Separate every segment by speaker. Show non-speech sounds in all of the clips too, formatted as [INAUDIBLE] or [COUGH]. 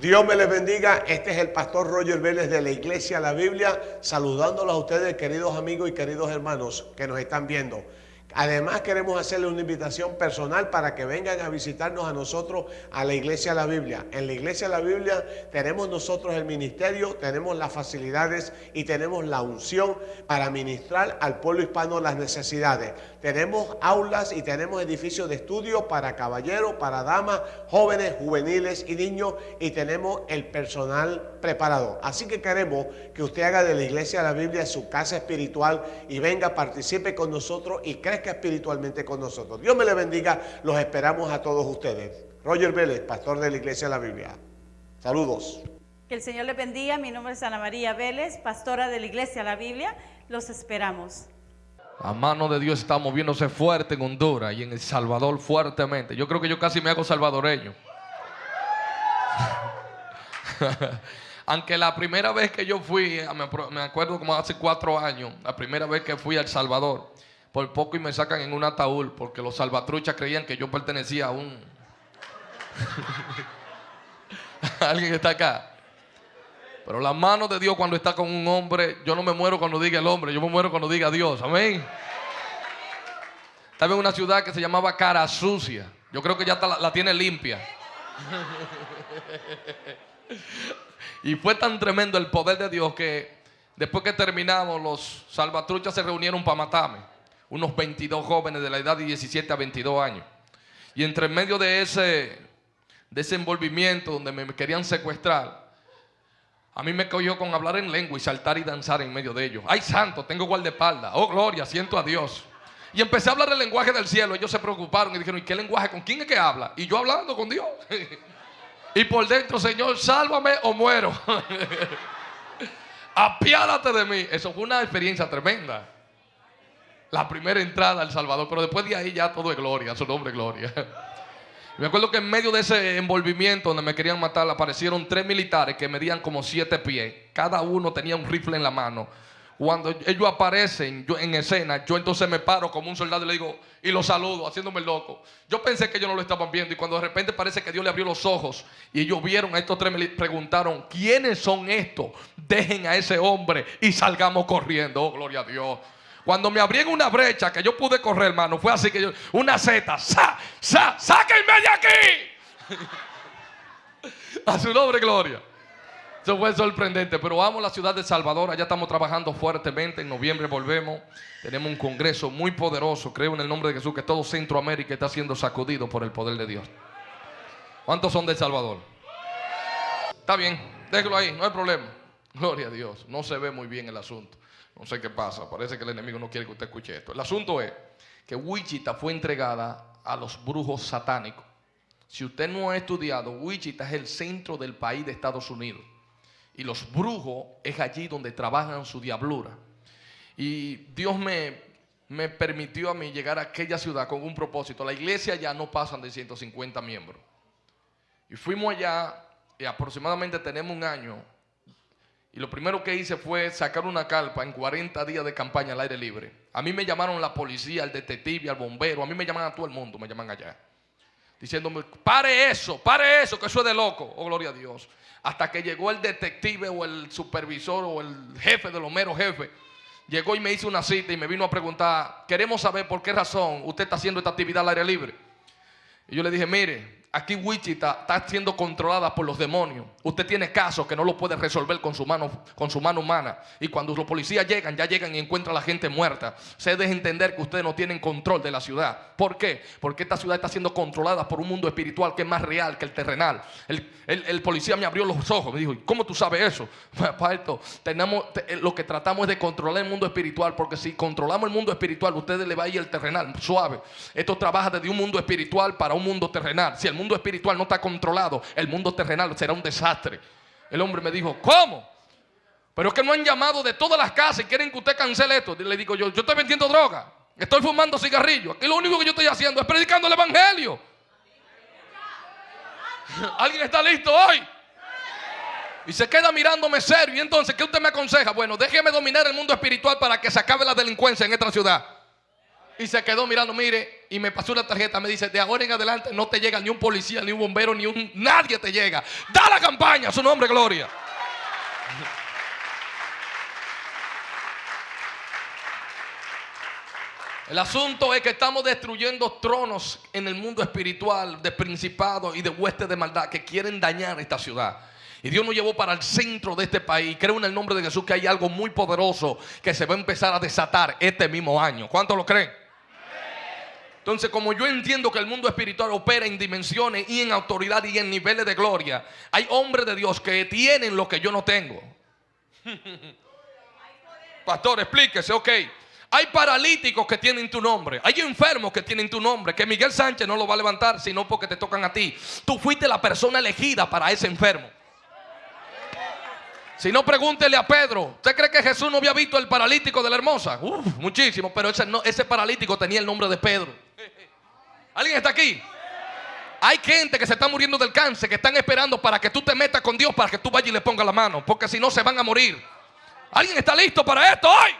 Speaker 1: Dios me les bendiga. Este es el pastor Roger Vélez de la Iglesia La Biblia, saludándolos a ustedes, queridos amigos y queridos hermanos que nos están viendo. Además queremos hacerle una invitación personal para que vengan a visitarnos a nosotros a la Iglesia la Biblia. En la Iglesia la Biblia tenemos nosotros el ministerio, tenemos las facilidades y tenemos la unción para ministrar al pueblo hispano las necesidades. Tenemos aulas y tenemos edificios de estudio para caballeros, para damas, jóvenes, juveniles y niños y tenemos el personal preparado. Así que queremos que usted haga de la Iglesia de la Biblia su casa espiritual y venga, participe con nosotros y crezca espiritualmente con nosotros. Dios me le bendiga, los esperamos a todos ustedes. Roger Vélez, pastor de la Iglesia de la Biblia. Saludos.
Speaker 2: Que el Señor le bendiga. Mi nombre es Ana María Vélez, pastora de la Iglesia de la Biblia. Los esperamos.
Speaker 3: La mano de Dios está moviéndose fuerte en Honduras y en El Salvador fuertemente. Yo creo que yo casi me hago salvadoreño. [LAUGHS] Aunque la primera vez que yo fui, me acuerdo como hace cuatro años, la primera vez que fui a El Salvador, por poco y me sacan en un ataúd porque los salvatruchas creían que yo pertenecía a un... [LAUGHS] Alguien está acá. Pero la mano de Dios cuando está con un hombre, yo no me muero cuando diga el hombre, yo me muero cuando diga Dios. Amén. Estaba en una ciudad que se llamaba Cara Sucia. Yo creo que ya la, la tiene limpia. y fue tan tremendo el poder de Dios que después que terminamos, los salvatruchas se reunieron para matarme unos 22 jóvenes de la edad de 17 a 22 años. Y entre medio de ese desenvolvimiento donde me querían secuestrar, a mí me cogió con hablar en lengua y saltar y danzar en medio de ellos. ¡Ay, santo! Tengo guardaespaldas. ¡Oh, gloria! Siento a Dios. Y empecé a hablar el lenguaje del cielo. Ellos se preocuparon y dijeron, ¿y qué lenguaje? ¿Con quién es que habla? Y yo hablando con Dios. [LAUGHS] y por dentro, Señor, sálvame o muero. [LAUGHS] Apiádate de mí. Eso fue una experiencia tremenda la primera entrada al Salvador, pero después de ahí ya todo es gloria, su nombre es gloria. [LAUGHS] Me acuerdo que en medio de ese envolvimiento donde me querían matar, aparecieron tres militares que medían como siete pies. Cada uno tenía un rifle en la mano. Cuando ellos aparecen yo, en escena, yo entonces me paro como un soldado y le digo, y los saludo, haciéndome loco. Yo pensé que ellos no lo estaban viendo y cuando de repente parece que Dios le abrió los ojos y ellos vieron a estos tres, me preguntaron, ¿quiénes son estos? Dejen a ese hombre y salgamos corriendo. Oh, gloria a Dios. Cuando me abrieron una brecha que yo pude correr, hermano, fue así que yo, una Z, sa, sa, sáquenme de aquí. [LAUGHS] A su nombre, gloria. Eso fue sorprendente, pero vamos a la ciudad de Salvador, allá estamos trabajando fuertemente, en noviembre volvemos, tenemos un congreso muy poderoso, creo en el nombre de Jesús, que todo Centroamérica está siendo sacudido por el poder de Dios. ¿Cuántos son de Salvador? Está bien, déjelo ahí, no hay problema. Gloria a Dios, no se ve muy bien el asunto. No sé qué pasa, parece que el enemigo no quiere que usted escuche esto. El asunto es que Wichita fue entregada a los brujos satánicos. Si usted no ha estudiado, Wichita es el centro del país de Estados Unidos. Y los brujos es allí donde trabajan su diablura. Y Dios me, me permitió a mí llegar a aquella ciudad con un propósito. La iglesia ya no pasan de 150 miembros. Y fuimos allá, y aproximadamente tenemos un año, y lo primero que hice fue sacar una carpa en 40 días de campaña al aire libre. A mí me llamaron la policía, el detective, al bombero. A mí me llaman a todo el mundo, me llaman allá. Diciéndome, pare eso, pare eso, que eso es de loco. Oh, gloria a Dios. Hasta que llegó el detective o el supervisor o el jefe de los meros jefes. Llegó y me hizo una cita y me vino a preguntar, queremos saber por qué razón usted está haciendo esta actividad al aire libre. Y yo le dije, mire, Aquí Wichita está siendo controlada por los demonios. Usted tiene casos que no lo puede resolver con su mano, con su mano humana. Y cuando los policías llegan, ya llegan y encuentran a la gente muerta. Se deja entender que ustedes no tienen control de la ciudad. ¿Por qué? Porque esta ciudad está siendo controlada por un mundo espiritual que es más real que el terrenal. El, policía me abrió los ojos. Me dijo, ¿cómo tú sabes eso? [LAUGHS] esto, tenemos, eh, lo que tratamos es de controlar el mundo espiritual. Porque si controlamos el mundo espiritual, ustedes le va a ir el terrenal suave. Esto trabaja desde un mundo espiritual para un mundo terrenal. Si el mundo espiritual no está controlado, el mundo terrenal será un desastre. El hombre me dijo, ¿cómo? Pero es que no han llamado de todas las casas y quieren que usted cancele esto. le digo yo, yo estoy vendiendo droga, estoy fumando cigarrillos. Aquí lo único que yo estoy haciendo es predicando el evangelio. [LAUGHS] ¿Alguien está listo hoy? Y se queda mirándome serio. Y entonces, ¿qué usted me aconseja? Bueno, déjeme dominar el mundo espiritual para que se acabe la delincuencia en esta ciudad. Y se quedó mirando, mire, y me pasó una tarjeta. Me dice: De ahora en adelante no te llega ni un policía, ni un bombero, ni un. Nadie te llega. Da la campaña, su nombre, gloria. El asunto es que estamos destruyendo tronos en el mundo espiritual de principados y de huestes de maldad que quieren dañar esta ciudad. Y Dios nos llevó para el centro de este país. Creo en el nombre de Jesús que hay algo muy poderoso que se va a empezar a desatar este mismo año. ¿Cuántos lo creen? Entonces, como yo entiendo que el mundo espiritual opera en dimensiones y en autoridad y en niveles de gloria, hay hombres de Dios que tienen lo que yo no tengo. [LAUGHS] Pastor, explíquese, ok. Hay paralíticos que tienen tu nombre. Hay enfermos que tienen tu nombre. Que Miguel Sánchez no lo va a levantar, sino porque te tocan a ti. Tú fuiste la persona elegida para ese enfermo. Si no, pregúntele a Pedro. ¿Usted cree que Jesús no había visto el paralítico de la hermosa? Uf, muchísimo. Pero ese, no, ese paralítico tenía el nombre de Pedro. ¿Alguien está aquí? Hay gente que se está muriendo del cáncer, que están esperando para que tú te metas con Dios, para que tú vayas y le pongas la mano. Porque si no, se van a morir. ¿Alguien está listo para esto hoy?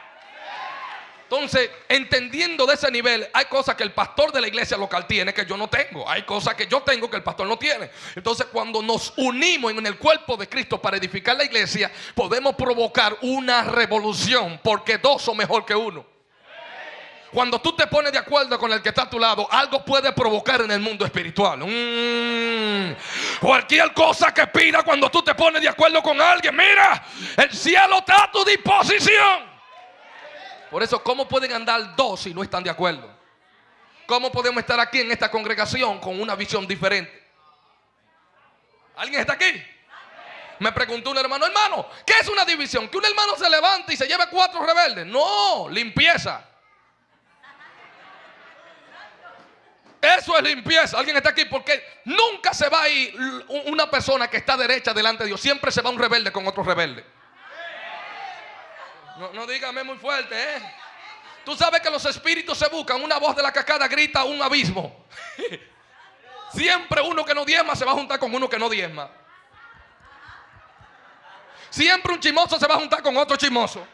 Speaker 3: Entonces, entendiendo de ese nivel, hay cosas que el pastor de la iglesia local tiene que yo no tengo. Hay cosas que yo tengo que el pastor no tiene. Entonces, cuando nos unimos en el cuerpo de Cristo para edificar la iglesia, podemos provocar una revolución porque dos son mejor que uno. Cuando tú te pones de acuerdo con el que está a tu lado, algo puede provocar en el mundo espiritual. Mm. Cualquier cosa que pida cuando tú te pones de acuerdo con alguien, mira, el cielo está a tu disposición. Por eso, ¿cómo pueden andar dos si no están de acuerdo? ¿Cómo podemos estar aquí en esta congregación con una visión diferente? ¿Alguien está aquí? Me preguntó un hermano, hermano, ¿qué es una división? Que un hermano se levante y se lleve cuatro rebeldes. No, limpieza. Eso es limpieza. Alguien está aquí porque nunca se va a ir una persona que está derecha delante de Dios. Siempre se va un rebelde con otro rebelde. No, dígame muy fuerte, ¿eh? Tú sabes que los espíritus se buscan. Una voz de la cascada grita un abismo. [LAUGHS] Siempre uno que no diezma se va a juntar con uno que no diezma. Siempre un chimoso se va a juntar con otro chimoso.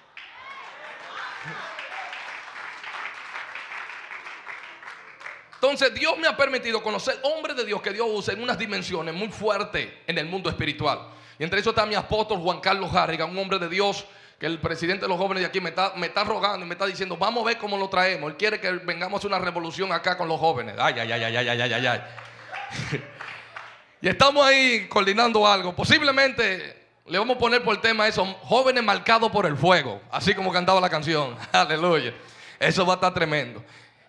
Speaker 3: Entonces Dios me ha permitido conocer hombres de Dios que Dios usa en unas dimensiones muy fuertes en el mundo espiritual. Y entre eso está mi apóstol Juan Carlos Harrigan, un hombre de Dios que el presidente de los jóvenes de aquí me está, rogando y me está diciendo, vamos a ver cómo lo traemos. Él quiere que vengamos a una revolución acá con los jóvenes. Ay, ay, ay, ay, ay, ay, ay, ay. [LAUGHS] y estamos ahí coordinando algo. Posiblemente le vamos a poner por el tema eso, jóvenes marcados por el fuego. Así como cantaba la canción. [LAUGHS] Aleluya. Eso va a estar tremendo.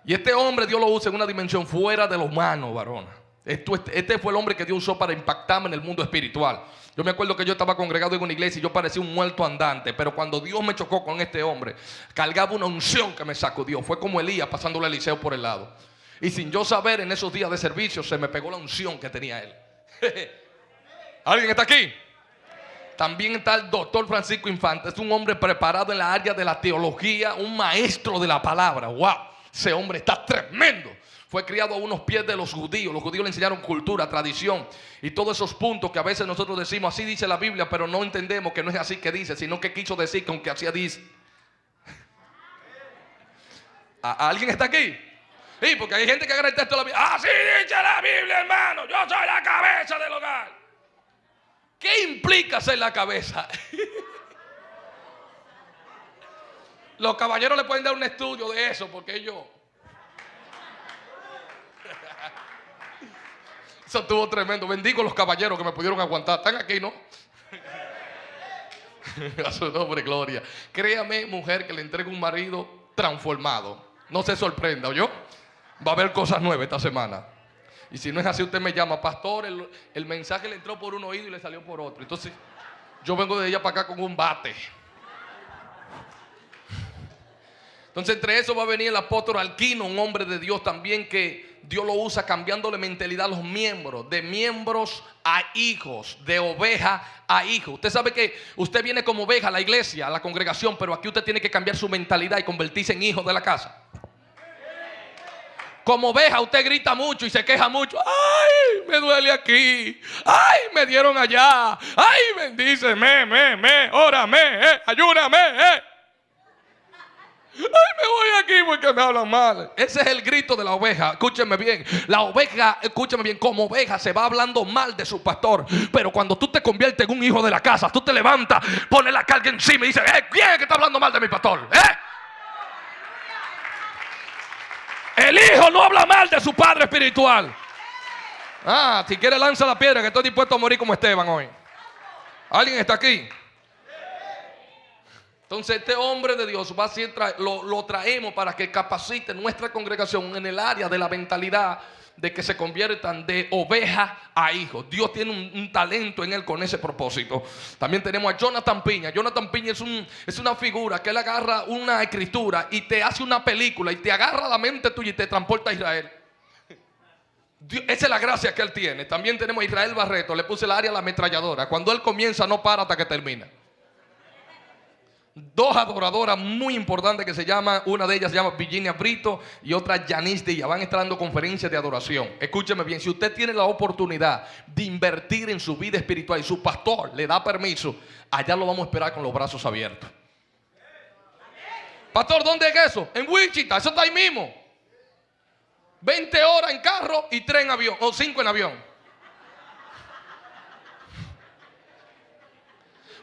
Speaker 3: Y este hombre Dios lo usa en una dimensión fuera de lo humano, varona. Este, este fue el hombre que Dios usó para impactarme en el mundo espiritual. Yo me acuerdo que yo estaba congregado en una iglesia y yo parecía un muerto andante. Pero cuando Dios me chocó con este hombre, cargaba una unción que me sacudió. Fue como Elías pasándole a Eliseo por el lado. Y sin yo saber en esos días de servicio, se me pegó la unción que tenía él. [LAUGHS] ¿Alguien está aquí? También está el doctor Francisco Infante. Es un hombre preparado en la área de la teología, un maestro de la palabra. ¡Wow! Ese hombre está tremendo fue criado a unos pies de los judíos. Los judíos le enseñaron cultura, tradición y todos esos puntos que a veces nosotros decimos, así dice la Biblia, pero no entendemos que no es así que dice, sino que quiso decir que aunque así dice. [LAUGHS] ¿Alguien está aquí? Sí, porque hay gente que agarra el texto de la Biblia. Así dice la Biblia, hermano. Yo soy la cabeza del hogar. ¿Qué implica ser la cabeza? [LAUGHS] Los caballeros le pueden dar un estudio de eso porque ellos Eso estuvo tremendo. Bendigo los caballeros que me pudieron aguantar. Están aquí, ¿no? [LAUGHS] A su nombre, gloria. Créame, mujer, que le entregue un marido transformado. No se sorprenda, yo. Va a haber cosas nuevas esta semana. Y si no es así, usted me llama, pastor. El, el mensaje le entró por un oído y le salió por otro. Entonces, yo vengo de ella para acá con un bate. Entonces, entre eso va a venir el apóstol Alquino, un hombre de Dios también que Dios lo usa cambiándole mentalidad a los miembros, de miembros a hijos, de oveja a hijo. Usted sabe que usted viene como oveja a la iglesia, a la congregación, pero aquí usted tiene que cambiar su mentalidad y convertirse en hijo de la casa. Como oveja usted grita mucho y se queja mucho. Ay, me duele aquí. Ay, me dieron allá. Ay, bendíceme, me, me, órame, eh, ayúdame, eh. Ay, me voy aquí porque me hablan mal. Ese es el grito de la oveja. Escúcheme bien. La oveja, escúcheme bien, como oveja se va hablando mal de su pastor. Pero cuando tú te conviertes en un hijo de la casa, tú te levantas, pones la carga encima y dices, eh, ¿quién es que está hablando mal de mi pastor? ¿Eh? El hijo no habla mal de su padre espiritual. Ah, si quiere lanza la piedra que estoy dispuesto a morir como Esteban hoy. ¿Alguien está aquí? Entonces este hombre de Dios va a lo, lo, traemos para que capacite nuestra congregación en el área de la mentalidad de que se conviertan de oveja a hijo. Dios tiene un, talento en él con ese propósito. También tenemos a Jonathan Piña. Jonathan Piña es, un, es una figura que él agarra una escritura y te hace una película y te agarra la mente tuya y te transporta a Israel. esa es la gracia que él tiene. También tenemos a Israel Barreto. Le puse el área a la ametralladora. Cuando él comienza no para hasta que termina dos adoradoras muy importantes que se llaman, una de ellas se llama Virginia Brito y otra Janice Díaz. Van a estar dando conferencias de adoración. Escúcheme bien, si usted tiene la oportunidad de invertir en su vida espiritual y su pastor le da permiso, allá lo vamos a esperar con los brazos abiertos. Pastor, ¿dónde es eso? En Wichita, eso está ahí mismo. 20 horas en carro y 3 en avión, o 5 en avión.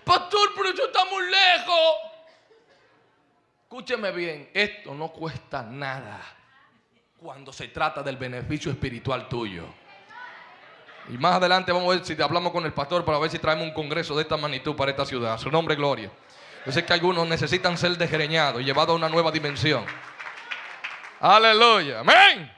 Speaker 3: Pastor, pero yo estamos lejos. Escúcheme bien, esto no cuesta nada cuando se trata del beneficio espiritual tuyo. Y más adelante vamos a ver si hablamos con el pastor para ver si traemos un congreso de esta magnitud para esta ciudad. Su nombre es Gloria. Yo sé que algunos necesitan ser desgreñados y llevados a una nueva dimensión. Aleluya. Amén.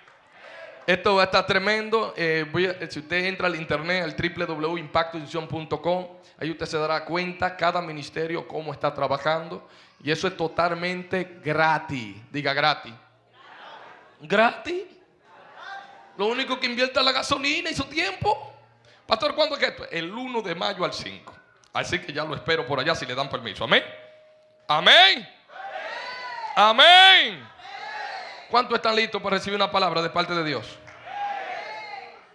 Speaker 3: Esto va a estar tremendo. Eh, si usted entra al internet, al www.impactoinción.com, ahí usted se dará cuenta cada ministerio cómo está trabajando. Y eso es totalmente gratis. Diga gratis. ¿Gratis? Lo único que invierte es la gasolina y su tiempo. Pastor, ¿cuándo es esto? El 1 de mayo al 5. Así que ya lo espero por allá si le dan permiso. Amén. Amén. Amén. ¿Cuántos están listos para recibir una palabra de parte de Dios?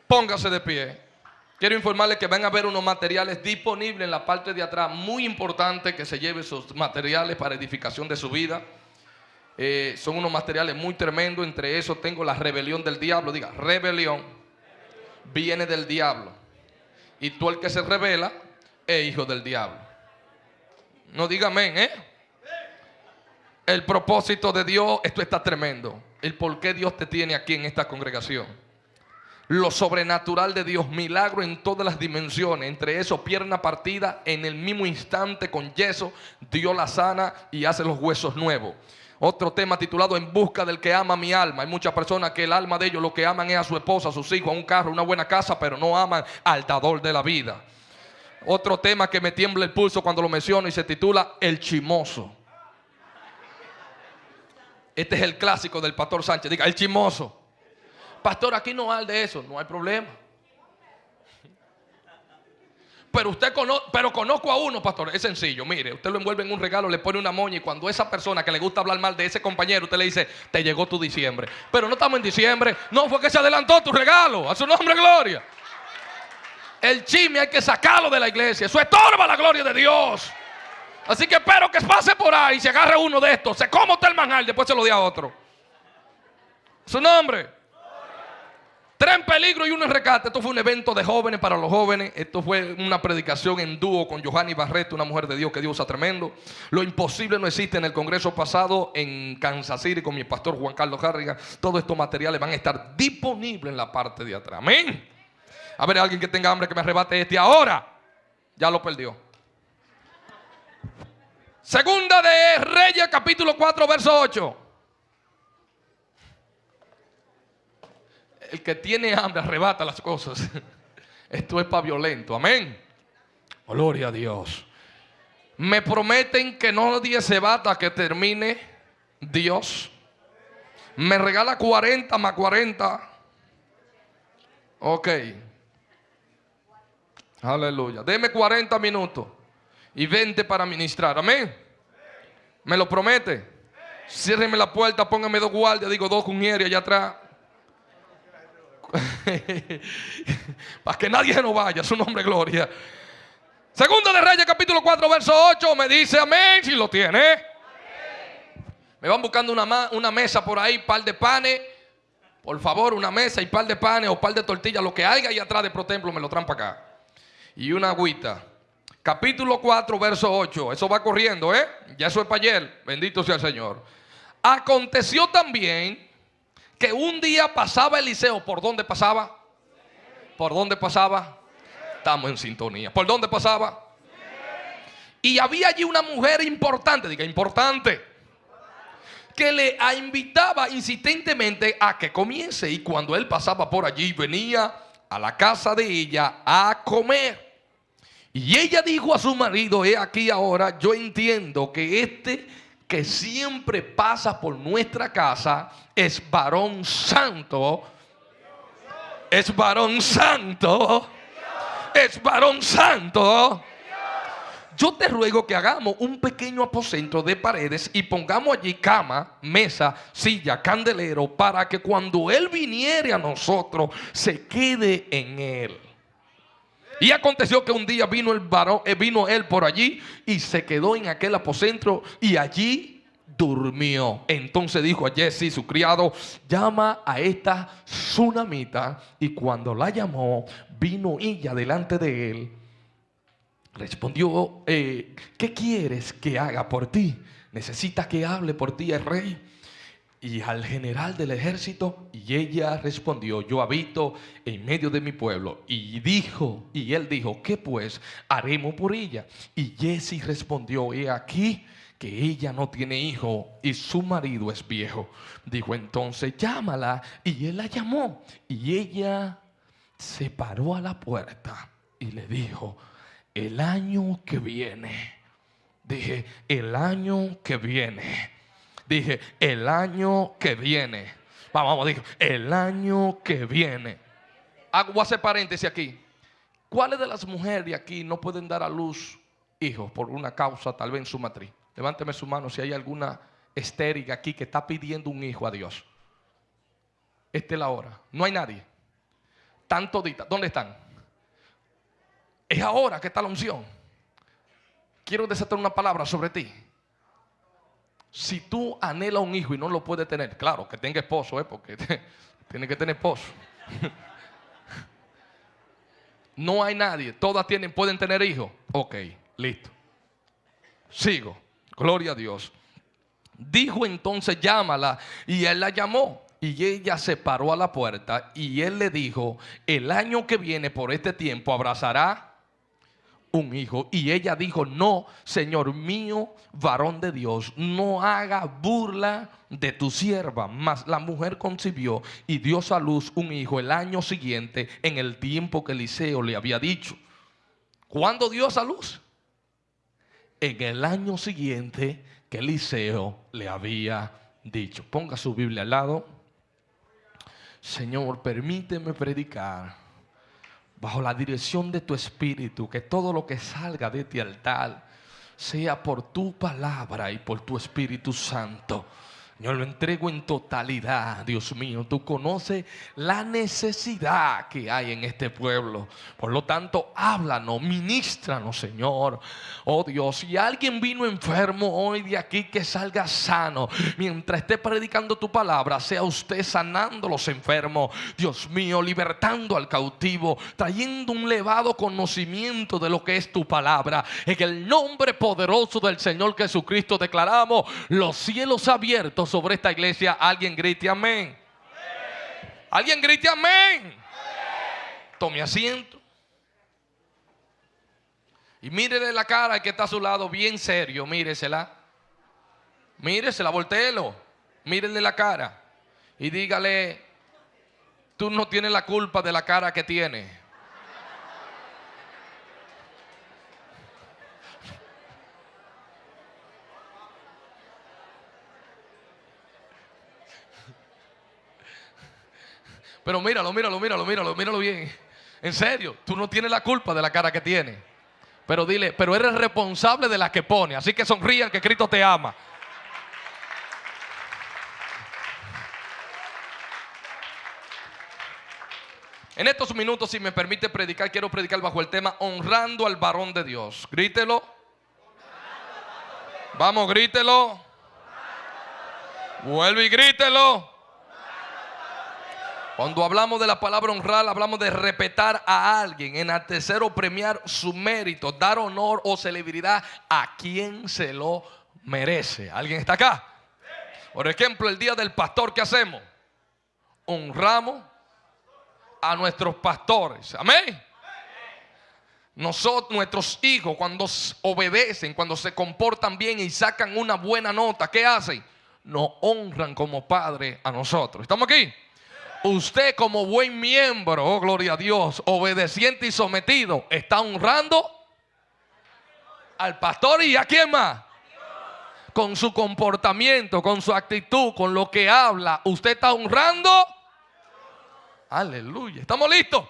Speaker 3: Póngase de pie. Quiero informarles que van a haber unos materiales disponibles en la parte de atrás. Muy importante que se lleve esos materiales para edificación de su vida. Eh, son unos materiales muy tremendos. Entre esos tengo la rebelión del diablo. Diga, rebelión viene del diablo. Y tú el que se revela es hijo del diablo. No diga amén, ¿eh? El propósito de Dios, esto está tremendo. El por qué Dios te tiene aquí en esta congregación. Lo sobrenatural de Dios, milagro en todas las dimensiones. Entre eso, pierna partida en el mismo instante con yeso, Dios la sana y hace los huesos nuevos. Otro tema titulado En busca del que ama mi alma. Hay muchas personas que el alma de ellos lo que aman es a su esposa, a sus hijos, a un carro, a una buena casa, pero no aman al dador de la vida. Otro tema que me tiembla el pulso cuando lo menciono y se titula El chimoso. Este es el clásico del pastor Sánchez. Diga, el chismoso. Pastor, aquí no hay de eso. No hay problema. Pero usted conoce, pero conozco a uno, pastor. Es sencillo. Mire, usted lo envuelve en un regalo, le pone una moña y cuando esa persona que le gusta hablar mal de ese compañero, usted le dice, te llegó tu diciembre. Pero no estamos en diciembre. No, fue que se adelantó tu regalo. A su nombre, gloria. El chisme hay que sacarlo de la iglesia. Eso estorba la gloria de Dios. Así que espero que pase por ahí, se agarre uno de estos, se coma usted el manjar, después se lo dé a otro. Su nombre. Tres en peligro y uno en recate. Esto fue un evento de jóvenes para los jóvenes. Esto fue una predicación en dúo con Johanny Barreto, una mujer de Dios que Dios usa tremendo. Lo imposible no existe en el congreso pasado en Kansas City con mi pastor Juan Carlos Harriga. Todos estos materiales van a estar disponibles en la parte de atrás. Amén. A ver, alguien que tenga hambre que me arrebate este ahora. Ya lo perdió. Segunda de Reyes, capítulo 4, verso 8. El que tiene hambre arrebata las cosas. [LAUGHS] Esto es para violento. Amén. Gloria a Dios. Me prometen que no nadie se va hasta que termine Dios. Me regala 40 más 40. Ok. Aleluya. Deme 40 minutos y vente para ministrar. Amén. ¿Me lo promete? Ciérreme la puerta, póngame dos guardias, digo dos cuñeros allá atrás. [LAUGHS] para que nadie no vaya, su nombre gloria. Segundo de Reyes, capítulo 4, verso 8, me dice amén si lo tiene. Me van buscando una, una mesa por ahí, par de panes. Por favor, una mesa y par de panes o par de tortillas, lo que haya ahí atrás de Protemplo me lo traen para acá. Y una agüita. Capítulo 4, verso 8. Eso va corriendo, ¿eh? Ya eso es para ayer. Bendito sea el Señor. Aconteció también que un día pasaba Eliseo. ¿Por dónde pasaba? ¿Por dónde pasaba? Estamos en sintonía. ¿Por dónde pasaba? Y había allí una mujer importante, diga importante, que le invitaba insistentemente a que comience. Y cuando él pasaba por allí, venía a la casa de ella a comer. Y ella dijo a su marido, he aquí ahora, yo entiendo que este que siempre pasa por nuestra casa es varón santo. Es varón santo. Es varón santo yo te ruego que hagamos un pequeño aposento de paredes y pongamos allí cama, mesa, silla, candelero, para que cuando Él viniere a nosotros, se quede en Él. Y aconteció que un día vino el varón, eh, vino él por allí y se quedó en aquel aposento y allí durmió. Entonces dijo a Jesse, su criado, llama a esta tsunamita. Y cuando la llamó, vino ella delante de él Respondió, eh, ¿qué quieres que haga por ti? ¿Necesitas que hable por ti el rey? Y al general del ejército, y ella respondió, yo habito en medio de mi pueblo. Y dijo, y él dijo, ¿qué pues haremos por ella? Y Jesse respondió, he aquí que ella no tiene hijo y su marido es viejo. Dijo entonces, llámala. Y él la llamó. Y ella se paró a la puerta y le dijo, el año que viene. Dije, el año que viene. Dije, el año que viene. Vamos, vamos, dijo, el año que viene. Hago hacer paréntesis aquí. ¿Cuáles de las mujeres de aquí no pueden dar a luz hijos por una causa, tal vez en su matriz? Levánteme su mano si hay alguna estéril aquí que está pidiendo un hijo a Dios. Esta es la hora. No hay nadie. Tanto dita. ¿Dónde están? Es ahora que está la unción. Quiero desatar una palabra sobre ti. Si tú anhelas un hijo y no lo puedes tener, claro, que tenga esposo, ¿eh? porque [LAUGHS] tiene que tener esposo. [LAUGHS] no hay nadie, todas tienen, pueden tener hijos. Ok, listo. Sigo. Gloria a Dios. Dijo entonces, llámala. Y él la llamó. Y ella se paró a la puerta. Y él le dijo, el año que viene por este tiempo abrazará un hijo. Y ella dijo, no, Señor mío, varón de Dios, no haga burla de tu sierva. Mas la mujer concibió y dio a luz un hijo el año siguiente en el tiempo que Eliseo le había dicho. ¿Cuándo dio a luz? En el año siguiente que Eliseo le había dicho. Ponga su Biblia al lado. Señor, permíteme predicar bajo la dirección de tu Espíritu, que todo lo que salga de ti altar sea por tu palabra y por tu Espíritu Santo. Yo lo entrego en totalidad, Dios mío. Tú conoces la necesidad que hay en este pueblo. Por lo tanto, háblanos, ministranos, Señor. Oh Dios, si alguien vino enfermo hoy de aquí, que salga sano. Mientras esté predicando tu palabra, sea usted sanando los enfermos. Dios mío, libertando al cautivo, trayendo un elevado conocimiento de lo que es tu palabra. En el nombre poderoso del Señor Jesucristo declaramos los cielos abiertos sobre esta iglesia, alguien grite amén. Alguien grite amén. Tome asiento. Y mírele la cara que está a su lado, bien serio, míresela. Míresela, volteelo. Mírele la cara. Y dígale, tú no tienes la culpa de la cara que tiene. Pero míralo, míralo, míralo, míralo, míralo bien. En serio, tú no tienes la culpa de la cara que tiene. Pero dile, pero eres responsable de la que pone. Así que sonrían que Cristo te ama. En estos minutos, si me permite predicar, quiero predicar bajo el tema honrando al varón de Dios. Grítelo. Vamos, grítelo. Vuelve y grítelo. Cuando hablamos de la palabra honrar, hablamos de respetar a alguien, enaltecer o premiar su mérito, dar honor o celebridad a quien se lo merece. ¿Alguien está acá? Por ejemplo, el día del pastor, ¿qué hacemos? Honramos a nuestros pastores. Amén. Nosotros, nuestros hijos, cuando obedecen, cuando se comportan bien y sacan una buena nota, ¿qué hacen? Nos honran como padre a nosotros. ¿Estamos aquí? Usted como buen miembro, oh gloria a Dios, obedeciente y sometido, está honrando al pastor y a quién más. Con su comportamiento, con su actitud, con lo que habla, usted está honrando. Aleluya. ¿Estamos listos?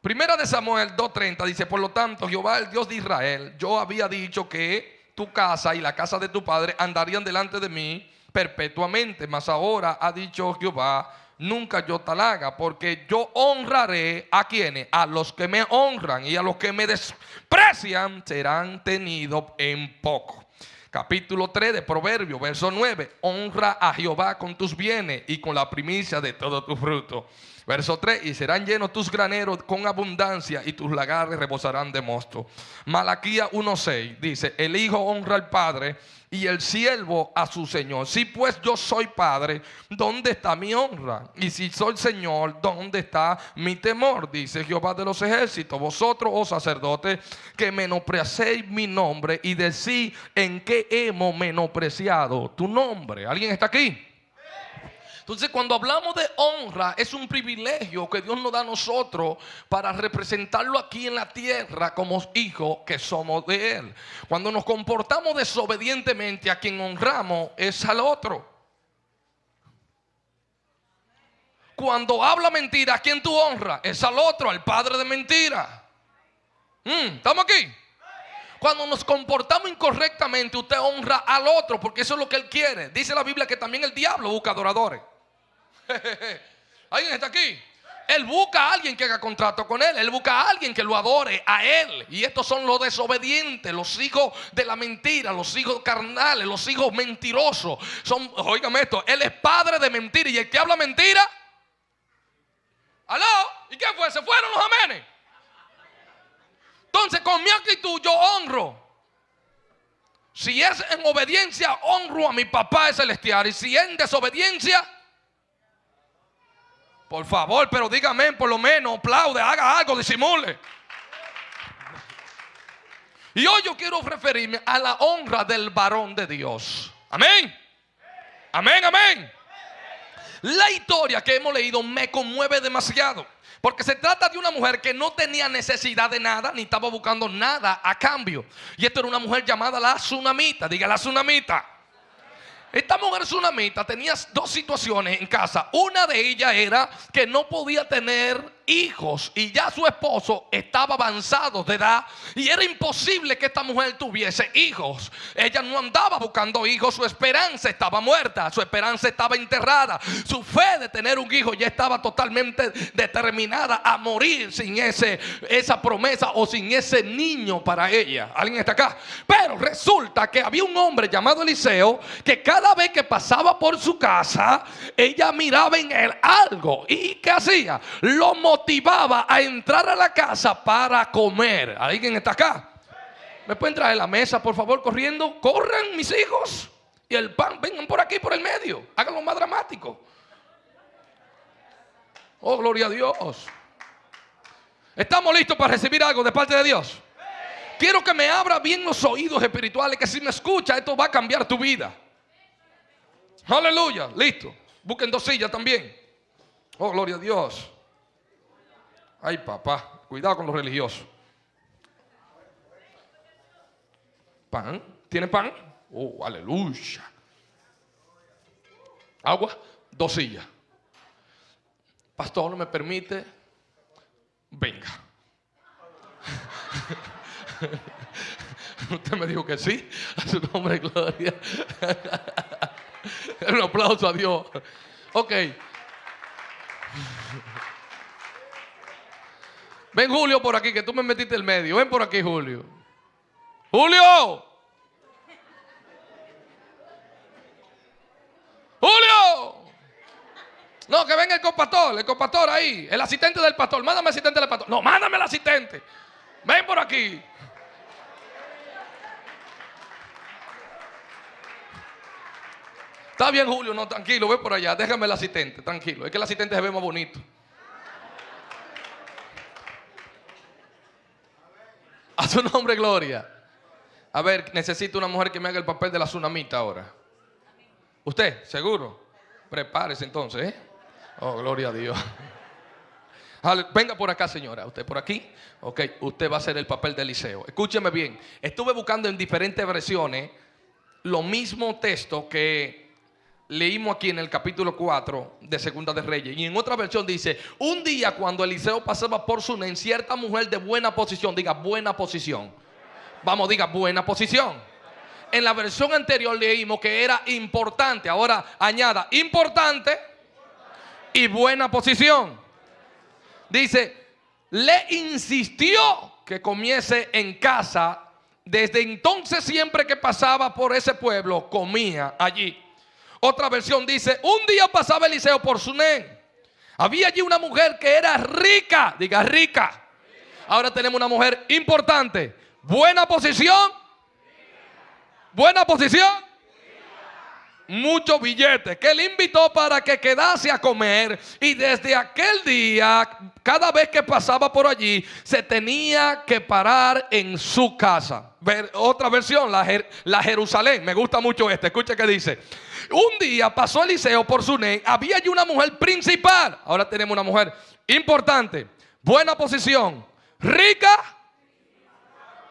Speaker 3: Primera de Samuel 2.30 dice, por lo tanto, Jehová, el Dios de Israel, yo había dicho que tu casa y la casa de tu padre andarían delante de mí perpetuamente. Mas ahora ha dicho Jehová, nunca yo tal haga, porque yo honraré a quienes, a los que me honran y a los que me desprecian serán tenidos en poco. Capítulo 3 de Proverbio, verso 9. Honra a Jehová con tus bienes y con la primicia de todo tu fruto. Verso 3, y serán llenos tus graneros con abundancia y tus lagares rebosarán de mosto. Malaquía 1.6 dice, el hijo honra al padre y el siervo a su señor. Si pues yo soy padre, ¿dónde está mi honra? Y si soy señor, ¿dónde está mi temor? Dice Jehová de los ejércitos, vosotros, oh sacerdotes, que menospreciéis mi nombre y decís en qué hemos menospreciado tu nombre. ¿Alguien está aquí? Entonces cuando hablamos de honra es un privilegio que Dios nos da a nosotros para representarlo aquí en la tierra como hijos que somos de Él. Cuando nos comportamos desobedientemente a quien honramos es al otro. Cuando habla mentira, ¿a quién tú honras? Es al otro, al padre de mentira. Mm, ¿Estamos aquí? Cuando nos comportamos incorrectamente, usted honra al otro porque eso es lo que él quiere. Dice la Biblia que también el diablo busca adoradores. [LAUGHS] ¿Alguien está aquí? Él busca a alguien que haga contrato con él. Él busca a alguien que lo adore a él. Y estos son los desobedientes, los hijos de la mentira, los hijos carnales, los hijos mentirosos. Son, oígame esto, él es padre de mentira. Y el que habla mentira, ¿aló? ¿Y qué fue? ¿Se fueron los amenes? Entonces, con mi actitud yo honro. Si es en obediencia, honro a mi papá celestial. Y si es en desobediencia, por favor, pero dígame por lo menos, aplaude, haga algo, disimule. Y hoy yo quiero referirme a la honra del varón de Dios. Amén. Amén, amén. La historia que hemos leído me conmueve demasiado. Porque se trata de una mujer que no tenía necesidad de nada, ni estaba buscando nada a cambio. Y esto era una mujer llamada la tsunamita. Diga la tsunamita. Esta mujer tsunamita tenía dos situaciones en casa. Una de ellas era que no podía tener hijos y ya su esposo estaba avanzado de edad y era imposible que esta mujer tuviese hijos. Ella no andaba buscando hijos, su esperanza estaba muerta, su esperanza estaba enterrada, su fe de tener un hijo ya estaba totalmente determinada a morir sin ese, esa promesa o sin ese niño para ella. ¿Alguien está acá? Pero resulta que había un hombre llamado Eliseo que cada vez que pasaba por su casa, ella miraba en él algo y ¿qué hacía? Lo motivaba a entrar a la casa para comer. ¿Alguien está acá? ¿Me pueden traer la mesa, por favor, corriendo? Corran, mis hijos. Y el pan, vengan por aquí, por el medio. Háganlo más dramático. Oh, gloria a Dios. ¿Estamos listos para recibir algo de parte de Dios? Quiero que me abra bien los oídos espirituales, que si me escucha, esto va a cambiar tu vida. Aleluya, listo. Busquen dos sillas también. Oh, gloria a Dios. Ay, papá, cuidado con los religiosos. ¿Pan? ¿Tiene pan? Oh, aleluya. Agua, dos sillas. Pastor, ¿no me permite? Venga. [LAUGHS] Usted me dijo que sí. A su nombre, gloria. [LAUGHS] Un aplauso a Dios. Ok. Ven Julio por aquí, que tú me metiste el medio. Ven por aquí, Julio. Julio. Julio. No, que venga el compastor, el compastor ahí, el asistente del pastor. Mándame asistente del pastor. No, mándame el asistente. Ven por aquí. Está bien, Julio, no, tranquilo, ve por allá, déjame el asistente, tranquilo. Es que el asistente se ve más bonito. [LAUGHS] A su nombre, gloria. A ver, necesito una mujer que me haga el papel de la tsunamita ahora. ¿Usted? ¿Seguro? Prepárese entonces, ¿eh? Oh, gloria a Dios. [LAUGHS] Venga por acá, señora. ¿Usted por aquí? Ok, usted va a hacer el papel de Eliseo. Escúcheme bien. Estuve buscando en diferentes versiones lo mismo texto que leímos aquí en el capítulo 4 de Segunda de Reyes. Y en otra versión dice, un día cuando Eliseo pasaba por su en cierta mujer de buena posición, diga buena posición. Vamos, diga buena posición. En la versión anterior leímos que era importante. Ahora añada importante y buena posición. Dice, le insistió que comiese en casa. Desde entonces siempre que pasaba por ese pueblo, comía allí. Otra versión dice, un día pasaba Eliseo por Suné. Había allí una mujer que era rica, diga rica. Ahora tenemos una mujer importante, buena posición, buena posición muchos billetes que le invitó para que quedase a comer. Y desde aquel día cada vez que pasaba por allí se tenía que parar en su casa. Ver, otra versión, la, la Jerusalén, me gusta mucho esta, escucha que dice. Un día pasó Eliseo por Suné, había allí una mujer principal, ahora tenemos una mujer importante, buena posición, rica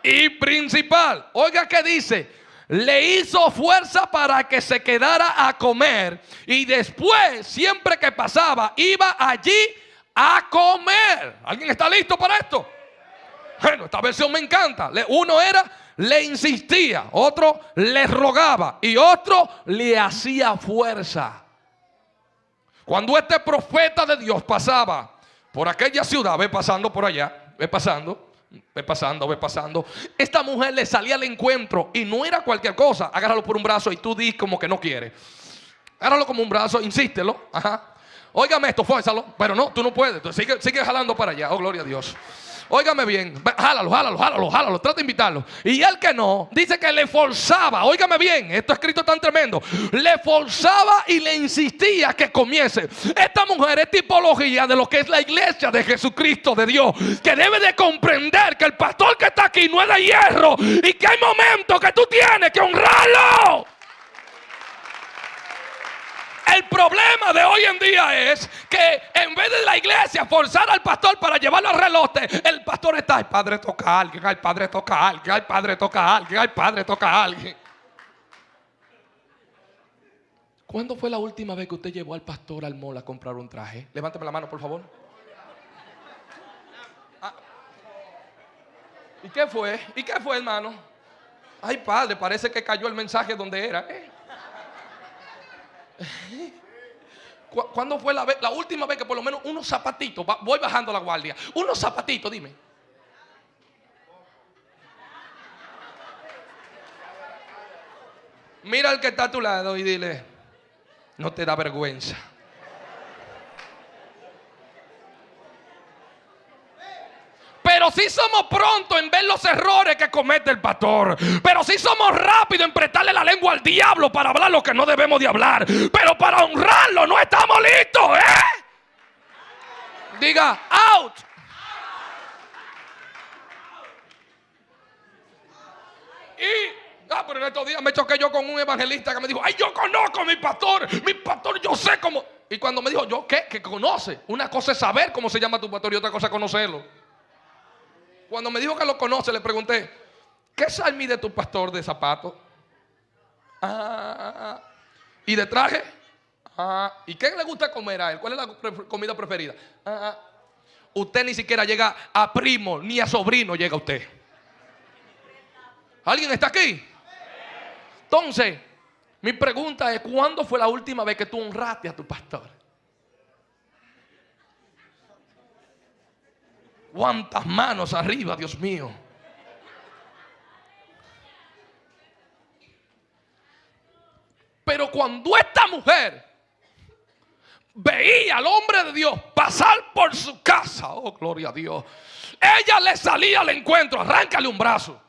Speaker 3: y principal. Oiga que dice, le hizo fuerza para que se quedara a comer y después, siempre que pasaba, iba allí a comer. ¿Alguien está listo para esto? Bueno, esta versión me encanta. Uno era, le insistía, otro le rogaba y otro le hacía fuerza. Cuando este profeta de Dios pasaba por aquella ciudad, ve pasando por allá, ve pasando, Ve pasando, ve pasando. Esta mujer le salía al encuentro y no era cualquier cosa. Agárralo por un brazo y tú di como que no quiere. Agárralo como un brazo, insístelo. Ajá. Óigame esto, fuérzalo. Pero no, tú no puedes. sigue, sigue jalando para allá. Oh, gloria a Dios. Óigame bien, jálalo, jálalo, jálalo, jálalo, trata de invitarlo. Y el que no, dice que le forzaba, óigame bien, esto escrito tan tremendo, le forzaba y le insistía que comiese. Esta mujer es tipología de lo que es la iglesia de Jesucristo de Dios, que debe de comprender que el pastor que está aquí no es de hierro y que hay momentos que tú tienes que honrarlo. El problema de hoy en día es que en vez de la iglesia forzar al pastor para llevarlo al relote, el pastor está, el padre toca a alguien, el padre toca a alguien, el padre toca a alguien, el padre toca a alguien. ¿Cuándo fue la última vez que usted llevó al pastor al mall a comprar un traje? Levánteme la mano, por favor. Ah. ¿Y qué fue? ¿Y qué fue, hermano? Ay, padre, parece que cayó el mensaje donde era. ¿eh? [LAUGHS] ¿Cuándo fue la, última vez que por lo menos unos zapatitos, voy bajando la guardia, unos zapatitos, dime? Mira al que está a tu lado y dile, no te da vergüenza. Pero si somos prontos en ver los errores que comete el pastor. Pero si somos rápidos en prestarle la lengua al diablo para hablar lo que no debemos de hablar. Pero para honrarlo no estamos listos, ¿eh? Diga, out. Y Ah, pero en estos días me choqué yo con un evangelista que me dijo, ay, yo conozco a mi pastor, mi pastor, yo sé cómo. Y cuando me dijo, ¿yo qué? Que conoce. Una cosa es saber cómo se llama tu pastor y otra cosa es conocerlo. Cuando me dijo que lo conoce, le pregunté, ¿qué sal de tu pastor de zapato? Ah, ¿Y de traje? Ah, ¿Y qué le gusta comer a él? ¿Cuál es la comida preferida? Ah, usted ni siquiera llega a primo ni a sobrino llega usted. ¿Alguien está aquí? Entonces, mi pregunta es, ¿cuándo fue la última vez que tú honraste a tu pastor? ¿Cuántas manos arriba, Dios mío? Pero cuando esta mujer veía al hombre de Dios pasar por su casa, oh gloria a Dios, ella le salía al encuentro, arráncale un brazo.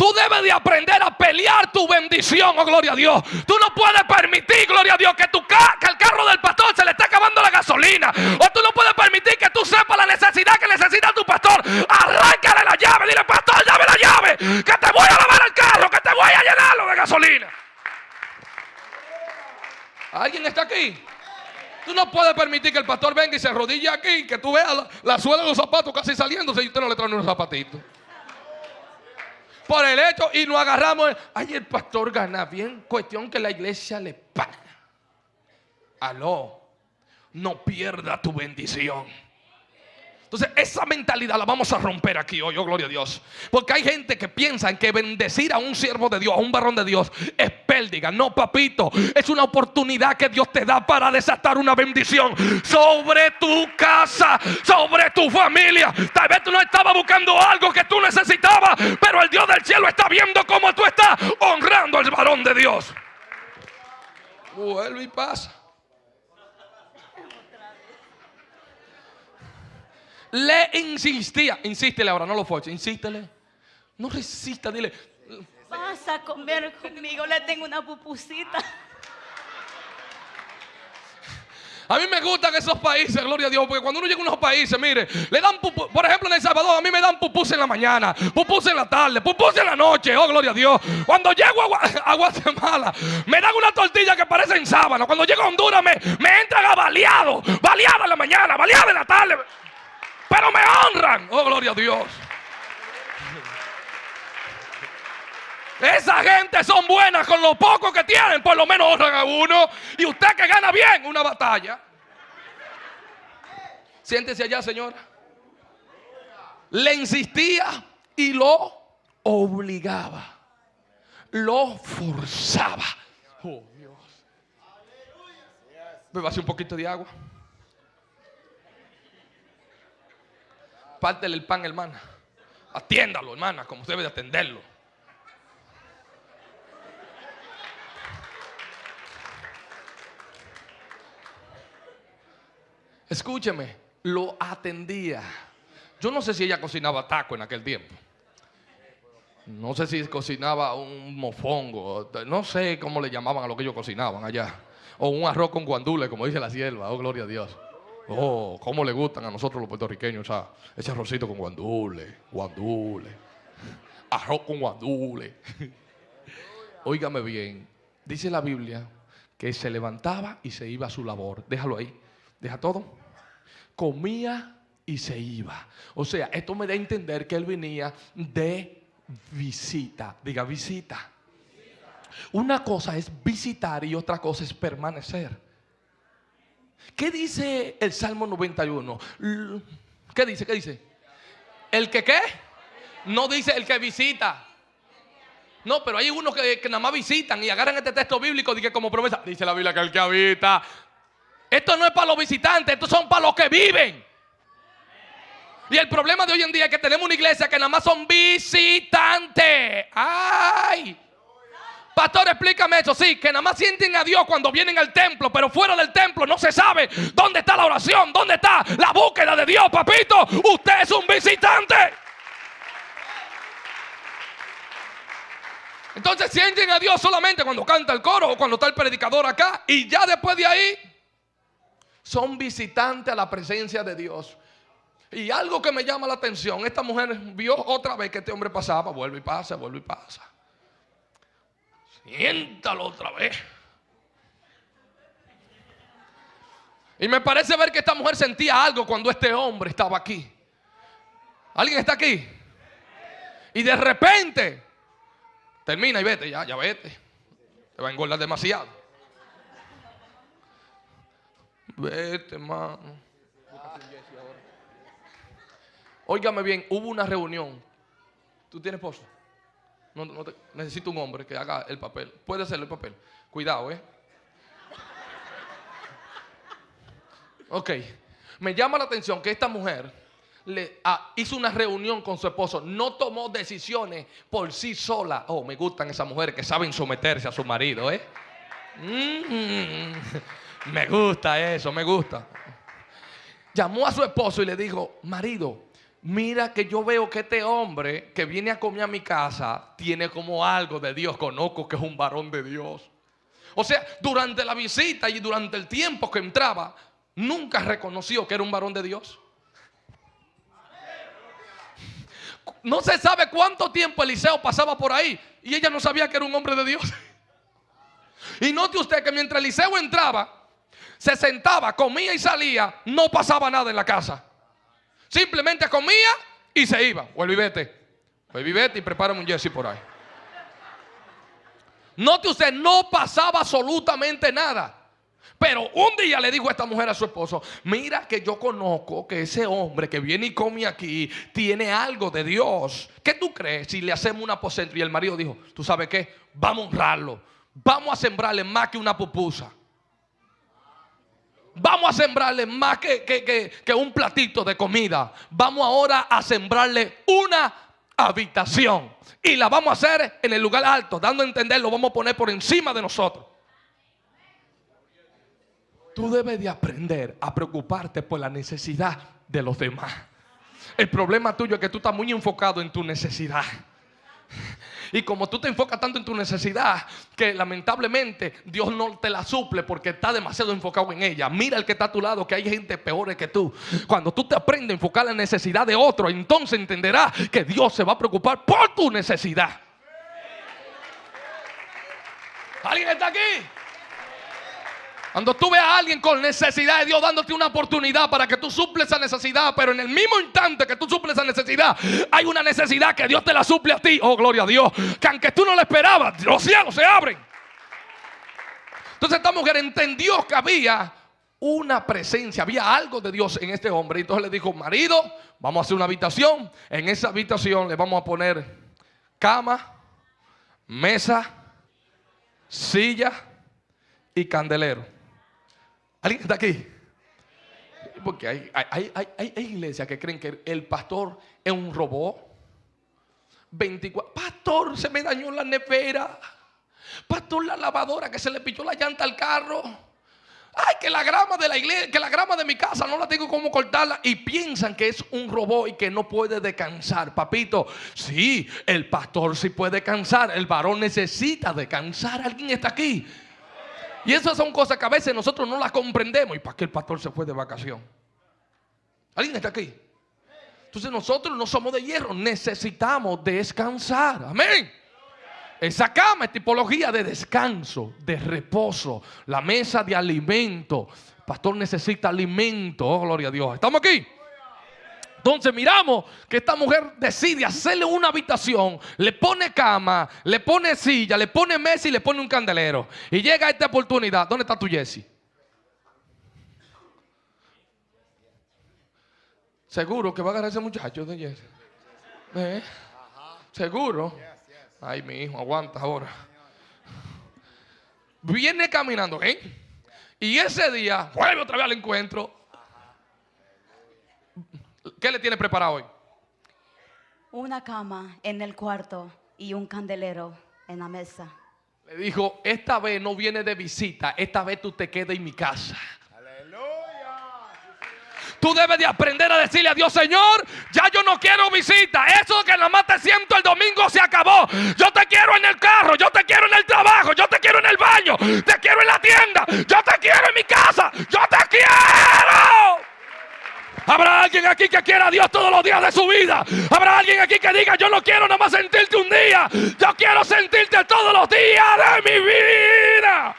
Speaker 3: Tú debes de aprender a pelear tu bendición, oh gloria a Dios. Tú no puedes permitir, gloria a Dios, que, tu que el carro del pastor se le esté acabando la gasolina. O tú no puedes permitir que tú sepas la necesidad que necesita tu pastor. Arráncale la llave, dile, pastor, llame la llave, que te voy a lavar el carro, que te voy a llenarlo de gasolina. ¿Alguien está aquí? Tú no puedes permitir que el pastor venga y se arrodille aquí, que tú veas la, suela de los zapatos casi saliéndose y usted no le trae unos zapatitos por el hecho y nos agarramos. Ay, el pastor gana bien. Cuestión que la iglesia le paga. Aló, no pierda tu bendición. Entonces, esa mentalidad la vamos a romper aquí hoy, oh gloria a Dios. Porque hay gente que piensa en que bendecir a un siervo de Dios, a un varón de Dios, es pérdida. No, papito, es una oportunidad que Dios te da para desatar una bendición sobre tu casa, sobre tu familia. Tal vez tú no estabas buscando algo que tú necesitabas, pero el Dios del cielo está viendo cómo tú estás honrando al varón de Dios. Vuelve y pasa. Le insistía. Insístele ahora, no lo fuerces. Insístele. No resista, dile.
Speaker 2: Vas a comer conmigo, le tengo una pupusita.
Speaker 3: A mí me gustan esos países, gloria a Dios, porque cuando uno llega a unos países, mire, le dan pupus, por ejemplo en El Salvador, a mí me dan pupus en la mañana, pupus en la tarde, pupus en la noche, oh gloria a Dios. Cuando llego a, Guatemala, me dan una tortilla que parece en sábana. Cuando llego a Honduras, me, me entran a baleado, baleado en la mañana, baleado en la tarde pero me honran. Oh, gloria a Dios. Esa gente son buenas con lo poco que tienen, por lo menos honran a uno. Y usted que gana bien una batalla. Siéntese allá, señora. Le insistía y lo obligaba. Lo forzaba. Oh, Dios. Hacer un poquito de agua. Pártele el pan, hermana. Atiéndalo, hermana, como usted debe de atenderlo. Escúcheme, lo atendía. Yo no sé si ella cocinaba taco en aquel tiempo. No sé si cocinaba un mofongo. No sé cómo le llamaban a lo que ellos cocinaban allá. O un arroz con guandule, como dice la sierva. Oh, gloria a Dios. Oh, cómo le gustan a nosotros los puertorriqueños o sea, ese arrocito con guandule, guandule, [LAUGHS] arroz con guandule. [LAUGHS] Óigame bien, dice la Biblia que se levantaba y se iba a su labor. Déjalo ahí, deja todo. Comía y se iba. O sea, esto me da a entender que él venía de visita. Diga visita. Una cosa es visitar y otra cosa es permanecer. ¿Qué dice el Salmo 91? ¿Qué dice? ¿Qué dice? ¿El que qué? No dice el que visita. No, pero hay unos que, nada más visitan y agarran este texto bíblico y que como promesa. Dice la Biblia que el que habita. Esto no es para los visitantes, esto son para los que viven. Y el problema de hoy en día es que tenemos una iglesia que nada más son visitantes. ¡Ay! Pastor, explícame eso. Sí, que nada más sienten a Dios cuando vienen al templo, pero fuera del templo no se sabe dónde está la oración, dónde está la búsqueda de Dios, papito. Usted es un visitante. Entonces sienten a Dios solamente cuando canta el coro o cuando está el predicador acá. Y ya después de ahí son visitantes a la presencia de Dios. Y algo que me llama la atención, esta mujer vio otra vez que este hombre pasaba, vuelve y pasa, vuelve y pasa. Siéntalo otra vez. Y me parece ver que esta mujer sentía algo cuando este hombre estaba aquí. ¿Alguien está aquí? Y de repente termina y vete, ya, ya vete. Te va a engordar demasiado. Vete, mano. Óigame bien, hubo una reunión. ¿Tú tienes esposo? No, necesito un hombre que haga el papel. Puede hacer el papel. Cuidado, ¿eh? Ok. Me llama la atención que esta mujer le, ah, hizo una reunión con su esposo. No tomó decisiones por sí sola. Oh, me gustan esas mujeres que saben someterse a su marido, ¿eh? Mm, [LAUGHS] me gusta eso, me gusta. Llamó a su esposo y le dijo, marido, mira que yo veo que este hombre que viene a comer a mi casa tiene como algo de Dios, conozco que es un varón de Dios. O sea, durante la visita y durante el tiempo que entraba, nunca reconoció que era un varón de Dios. No se sabe cuánto tiempo Eliseo pasaba por ahí y ella no sabía que era un hombre de Dios. Y note usted que mientras Eliseo entraba, se sentaba, comía y salía, no pasaba nada en la casa. Simplemente comía y se iba. Vuelve y vete. Vuelve y vete y prepárame un Jesse por ahí. Note usted, no pasaba absolutamente nada. Pero un día le dijo a esta mujer a su esposo, mira que yo conozco que ese hombre que viene y come aquí tiene algo de Dios. ¿Qué tú crees si le hacemos una aposento? Y el marido dijo, ¿tú sabes qué? Vamos a honrarlo. Vamos a sembrarle más que una pupusa. Vamos a sembrarle más que, que, un platito de comida. Vamos ahora a sembrarle una habitación. Y la vamos a hacer en el lugar alto, dando a entender, lo vamos a poner por encima de nosotros. Tú debes de aprender a preocuparte por la necesidad de los demás. El problema tuyo es que tú estás muy enfocado en tu necesidad. Y como tú te enfocas tanto en tu necesidad, que lamentablemente Dios no te la suple porque está demasiado enfocado en ella. Mira el que está a tu lado, que hay gente peor que tú. Cuando tú te aprendes a enfocar la necesidad de otro, entonces entenderás que Dios se va a preocupar por tu necesidad. ¿Alguien está aquí? Cuando tú ves a alguien con necesidad de Dios dándote una oportunidad para que tú suples esa necesidad, pero en el mismo instante que tú suples esa necesidad, hay una necesidad que Dios te la suple a ti. Oh, gloria a Dios. Que aunque tú no la esperabas, los cielos se abren. Entonces esta mujer entendió que había una presencia, había algo de Dios en este hombre. Y entonces le dijo, marido, vamos a hacer una habitación. En esa habitación le vamos a poner cama, mesa, silla y candelero. ¿Alguien está aquí? Porque hay, hay, iglesias que creen que el pastor es un robot. 24. Pastor, se me dañó la nevera. Pastor, la lavadora que se le pilló la llanta al carro. Ay, que la grama de la iglesia, que la grama de mi casa no la tengo como cortarla. Y piensan que es un robot y que no puede descansar. Papito, sí, el pastor sí puede cansar. El varón necesita descansar. ¿Alguien está aquí? Y esas son cosas que a veces nosotros no las comprendemos. ¿Y para qué el pastor se fue de vacación? ¿Alguien está aquí? Entonces nosotros no somos de hierro, necesitamos descansar. Amén. Esa cama es tipología de descanso, de reposo, la mesa de alimento. El pastor necesita alimento, oh, gloria a Dios. ¿Estamos aquí? Entonces miramos que esta mujer decide hacerle una habitación, le pone cama, le pone silla, le pone mesa y le pone un candelero. Y llega esta oportunidad. ¿Dónde está tu Jesse? Seguro que va a agarrar ese muchacho de Jesse. ¿Eh? Seguro. Ay, mi hijo, aguanta ahora. Viene caminando, ¿eh? Y ese día vuelve otra vez al encuentro ¿Qué le tiene preparado hoy?
Speaker 4: Una cama en el cuarto y un candelero en la mesa.
Speaker 3: Le dijo, esta vez no viene de visita, esta vez tú te quedas en mi casa. Tú debes de aprender a decirle a Dios, Señor, ya yo no quiero visita. Eso que nada más te siento el domingo se acabó. Yo te quiero en el carro, yo te quiero en el trabajo, yo te quiero en el baño, te quiero en la tienda, yo te quiero en mi casa, yo te quiero. Habrá alguien aquí que quiera a Dios todos los días de su vida. Habrá alguien aquí que diga, yo no quiero nada más sentirte un día. Yo quiero sentirte todos los días de mi vida.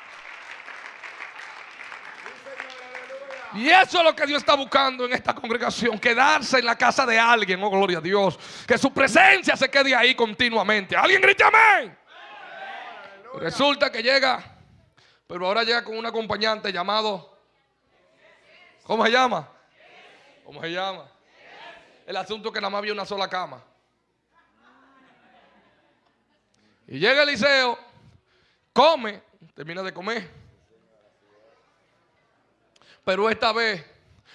Speaker 3: Y eso es lo que Dios está buscando en esta congregación, quedarse en la casa de alguien, oh gloria a Dios, que su presencia se quede ahí continuamente. ¿Alguien grite amén? Resulta que llega, pero ahora llega con un acompañante llamado, ¿cómo se llama? ¿Cómo se llama? El asunto es que nada más había una sola cama. Y llega Eliseo, come, termina de comer. Pero esta vez,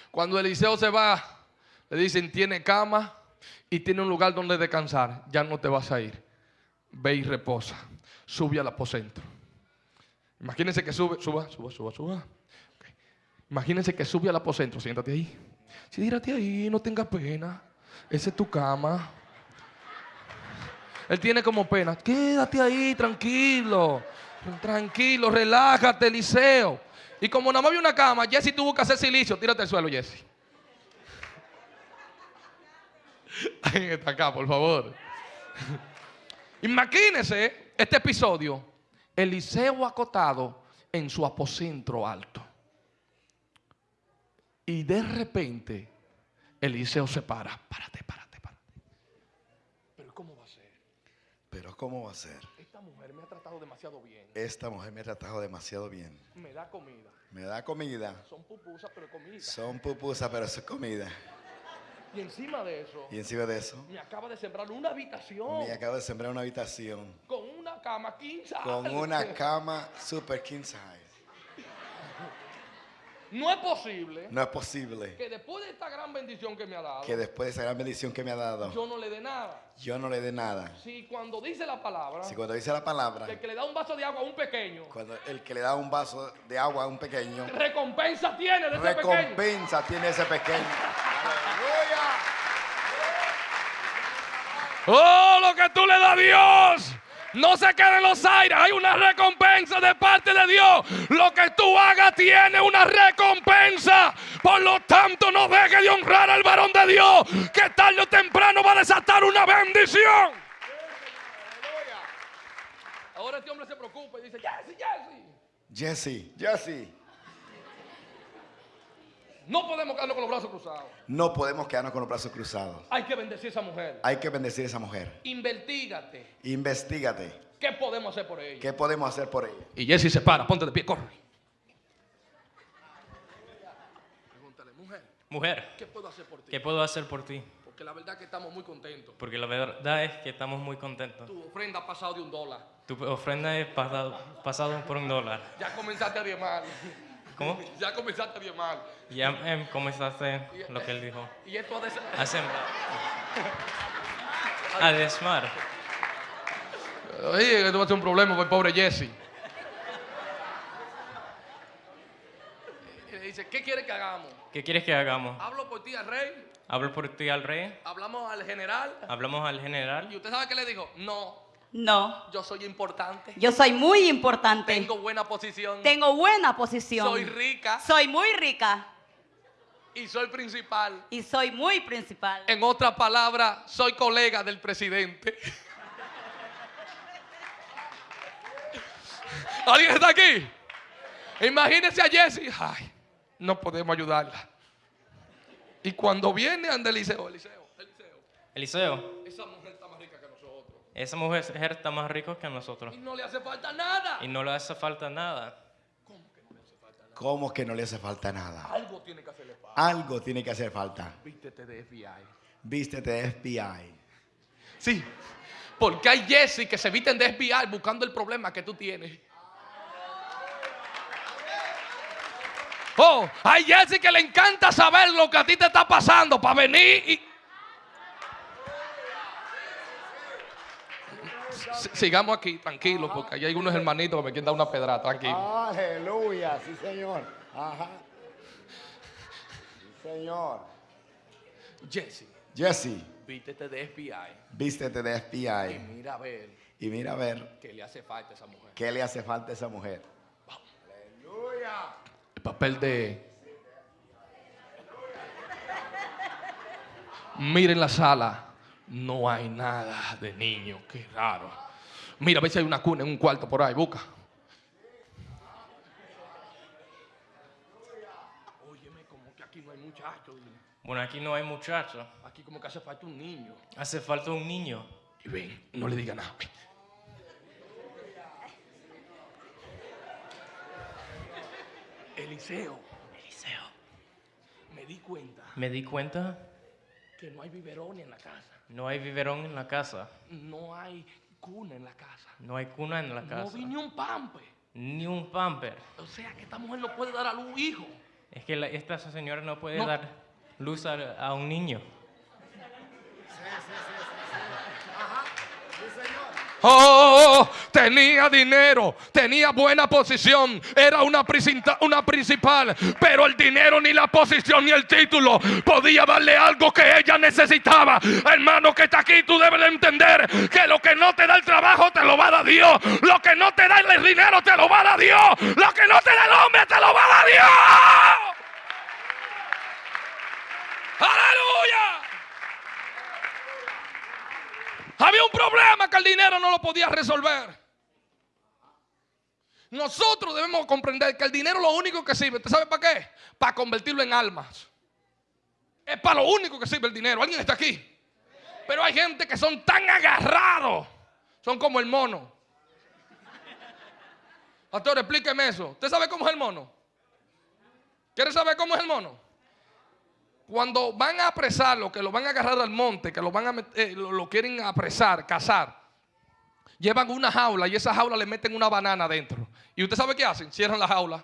Speaker 3: cuando Eliseo se va, le dicen, tiene cama y tiene un lugar donde descansar. Ya no te vas a ir. Ve y reposa. Sube al aposento. Imagínense que sube, suba, suba, suba, suba. Imagínense que sube al aposento, siéntate ahí. Sí, tírate ahí, no tengas pena. Esa es tu cama. Él tiene como pena. Quédate ahí, tranquilo. Tranquilo, relájate, Eliseo. Y como nada más una cama, Jesse tuvo que hacer silicio. Tírate al suelo, Jesse. [LAUGHS] Alguien está acá, por favor. Imagínense este episodio. Eliseo acotado en su aposento alto. Y de repente, Eliseo se para. Párate, párate, párate. Pero ¿cómo va a ser?
Speaker 5: Pero ¿cómo va a ser?
Speaker 3: Esta mujer me ha tratado demasiado bien.
Speaker 5: Esta mujer me ha tratado demasiado bien.
Speaker 3: Me da comida.
Speaker 5: Me da comida.
Speaker 3: Son pupusas, pero comida.
Speaker 5: Son pupusas, pero es comida.
Speaker 3: Y encima de eso,
Speaker 5: Y encima de eso,
Speaker 3: me acaba de sembrar una habitación
Speaker 5: me acabo de sembrar una habitación
Speaker 3: con una cama 15
Speaker 5: con una cama super king size.
Speaker 3: No es posible
Speaker 5: No es posible
Speaker 3: que después de esta gran bendición que me ha dado,
Speaker 5: que después de esa gran bendición que me ha dado,
Speaker 3: yo no le dé nada.
Speaker 5: yo no le dé nada.
Speaker 3: Si cuando dice la palabra,
Speaker 5: Si cuando dice la palabra,
Speaker 3: que el que le da un vaso de agua a un pequeño,
Speaker 5: cuando el que le da un vaso de agua a un pequeño,
Speaker 3: recompensa tiene de ese pequeño.
Speaker 5: recompensa tiene ese pequeño. ¡Aleluya!
Speaker 3: Oh, lo que tú le das a Dios. No se quede en los aires. Hay una recompensa de parte de Dios. Lo que tú hagas tiene una recompensa. Por lo tanto, no deje de honrar al varón de Dios. Que tarde o temprano va a desatar una bendición. Ahora este hombre se preocupa y dice, Jesse, Jesse.
Speaker 5: Jesse, Jesse,
Speaker 3: No podemos quedarnos con los brazos cruzados.
Speaker 5: no podemos quedarnos con los brazos cruzados.
Speaker 3: Hay que bendecir a esa mujer.
Speaker 5: Hay que bendecir a esa mujer.
Speaker 3: Investígate.
Speaker 5: Investígate.
Speaker 3: ¿Qué podemos hacer por ella?
Speaker 5: ¿Qué podemos hacer por ella?
Speaker 3: Y Jesse se para, ponte de pie, corre. Pregúntale, mujer,
Speaker 6: Mujer,
Speaker 3: ¿qué puedo hacer por ti?
Speaker 6: ¿qué puedo hacer por ti?
Speaker 3: Porque la verdad que estamos muy contentos.
Speaker 6: Porque la verdad es que estamos muy contentos.
Speaker 3: Tu ofrenda ha pasado de un dólar.
Speaker 6: Tu ofrenda es pasado, pasado por un dólar.
Speaker 3: Ya comenzaste a diezmar.
Speaker 6: ¿Cómo?
Speaker 3: Ya comenzaste a diezmar.
Speaker 6: Ya em, comenzaste lo que él dijo.
Speaker 3: Y ser-
Speaker 6: A sembrar. [LAUGHS] A desmar.
Speaker 3: Oye, esto va a ser un problema para el pobre Jesse. Y le dice, ¿qué quiere que hagamos?
Speaker 6: ¿Qué quieres que hagamos?
Speaker 3: Hablo por ti al rey,
Speaker 6: Hablo por ti al rey.
Speaker 3: hablamos al general.
Speaker 6: Hablamos al general.
Speaker 3: Y usted sabe qué le dijo, no,
Speaker 4: No,
Speaker 3: yo soy importante.
Speaker 4: yo soy muy importante.
Speaker 3: Tengo buena posición.
Speaker 4: Tengo buena posición.
Speaker 3: Soy rica
Speaker 4: Soy muy rica
Speaker 3: y soy principal.
Speaker 4: y soy muy principal.
Speaker 3: En otras palabras, soy colega del presidente. [LAUGHS] ¿Alguien está aquí? Imagínense a Jessie. Ay, no podemos ayudarla. Y cuando viene ante Eliseo, Eliseo, Eliseo,
Speaker 6: Eliseo,
Speaker 3: esa mujer está más rica que nosotros.
Speaker 6: esa mujer está más rica que nosotros.
Speaker 3: Y no le hace falta nada.
Speaker 6: Y no le hace falta nada.
Speaker 5: ¿Cómo que no le hace falta nada?
Speaker 3: Algo tiene que hacerle falta.
Speaker 5: Algo tiene que hacer falta.
Speaker 3: Vístete de FBI.
Speaker 5: Vístete de FBI.
Speaker 3: Sí, porque hay Jesse que se visten de FBI buscando el problema que tú tienes. Oh, hay Jesse que le encanta saber lo que a ti te está pasando para venir y... Sigamos aquí, tranquilos, porque hay algunos hermanitos que me quieren dar una pedrada, tranquilo.
Speaker 5: Aleluya, sí señor. Ajá. Sí señor.
Speaker 3: Jesse,
Speaker 5: Jesse,
Speaker 3: vístete de FBI
Speaker 5: vístete de
Speaker 3: y
Speaker 5: FBI.
Speaker 3: mira a ver
Speaker 5: Y mira a ver
Speaker 3: qué le hace falta a esa mujer.
Speaker 5: qué le hace falta a esa mujer.
Speaker 3: El papel de. Miren la sala. No hay nada de niño. Qué raro. Mira, a ver si hay una cuna en un cuarto por ahí. Busca. Óyeme, como que aquí no hay muchachos.
Speaker 6: Bueno, aquí no hay muchachos.
Speaker 3: Aquí como que hace falta un niño.
Speaker 6: Hace falta un niño.
Speaker 3: Y ven, no le diga nada. ven. Eliseo,
Speaker 6: Eliseo.
Speaker 3: me di cuenta
Speaker 6: Me di cuenta,
Speaker 3: que no hay biberones en la casa.
Speaker 6: no hay biberón en la casa.
Speaker 3: No hay cuna en la casa.
Speaker 6: No hay cuna en la
Speaker 3: No
Speaker 6: casa.
Speaker 3: vi ni un pampe.
Speaker 6: Ni un pamper.
Speaker 3: O sea que esta mujer no puede dar a luz hijo.
Speaker 6: Es que la- esta señora no puede
Speaker 3: No.
Speaker 6: dar luz a, a un niño.
Speaker 3: Oh, tenía dinero, tenía buena posición, era una, una principal, pero el dinero ni la posición ni el título podía darle algo que ella necesitaba. Hermano que está aquí, tú debes de entender que lo que no te da el trabajo te lo va a dar Dios, lo que no te da el dinero te lo va a dar Dios, lo que no te da el hombre te lo va a dar Dios. Aleluya. Había un problema que el dinero no lo podía resolver. Nosotros debemos comprender que el dinero lo único que sirve, ¿usted sabe para qué? Para convertirlo en almas. Es para lo único que sirve el dinero. ¿Alguien está aquí? Pero hay gente que son tan agarrados. Son como el mono. Pastor, explíqueme eso. ¿Usted sabe cómo es el mono? ¿Quiere saber cómo es el mono? Cuando van a apresarlo, que lo van a agarrar al monte, que lo van a eh, lo, quieren apresar, cazar, llevan una jaula y esa jaula le meten una banana dentro. ¿Y usted sabe qué hacen? Cierran la jaula.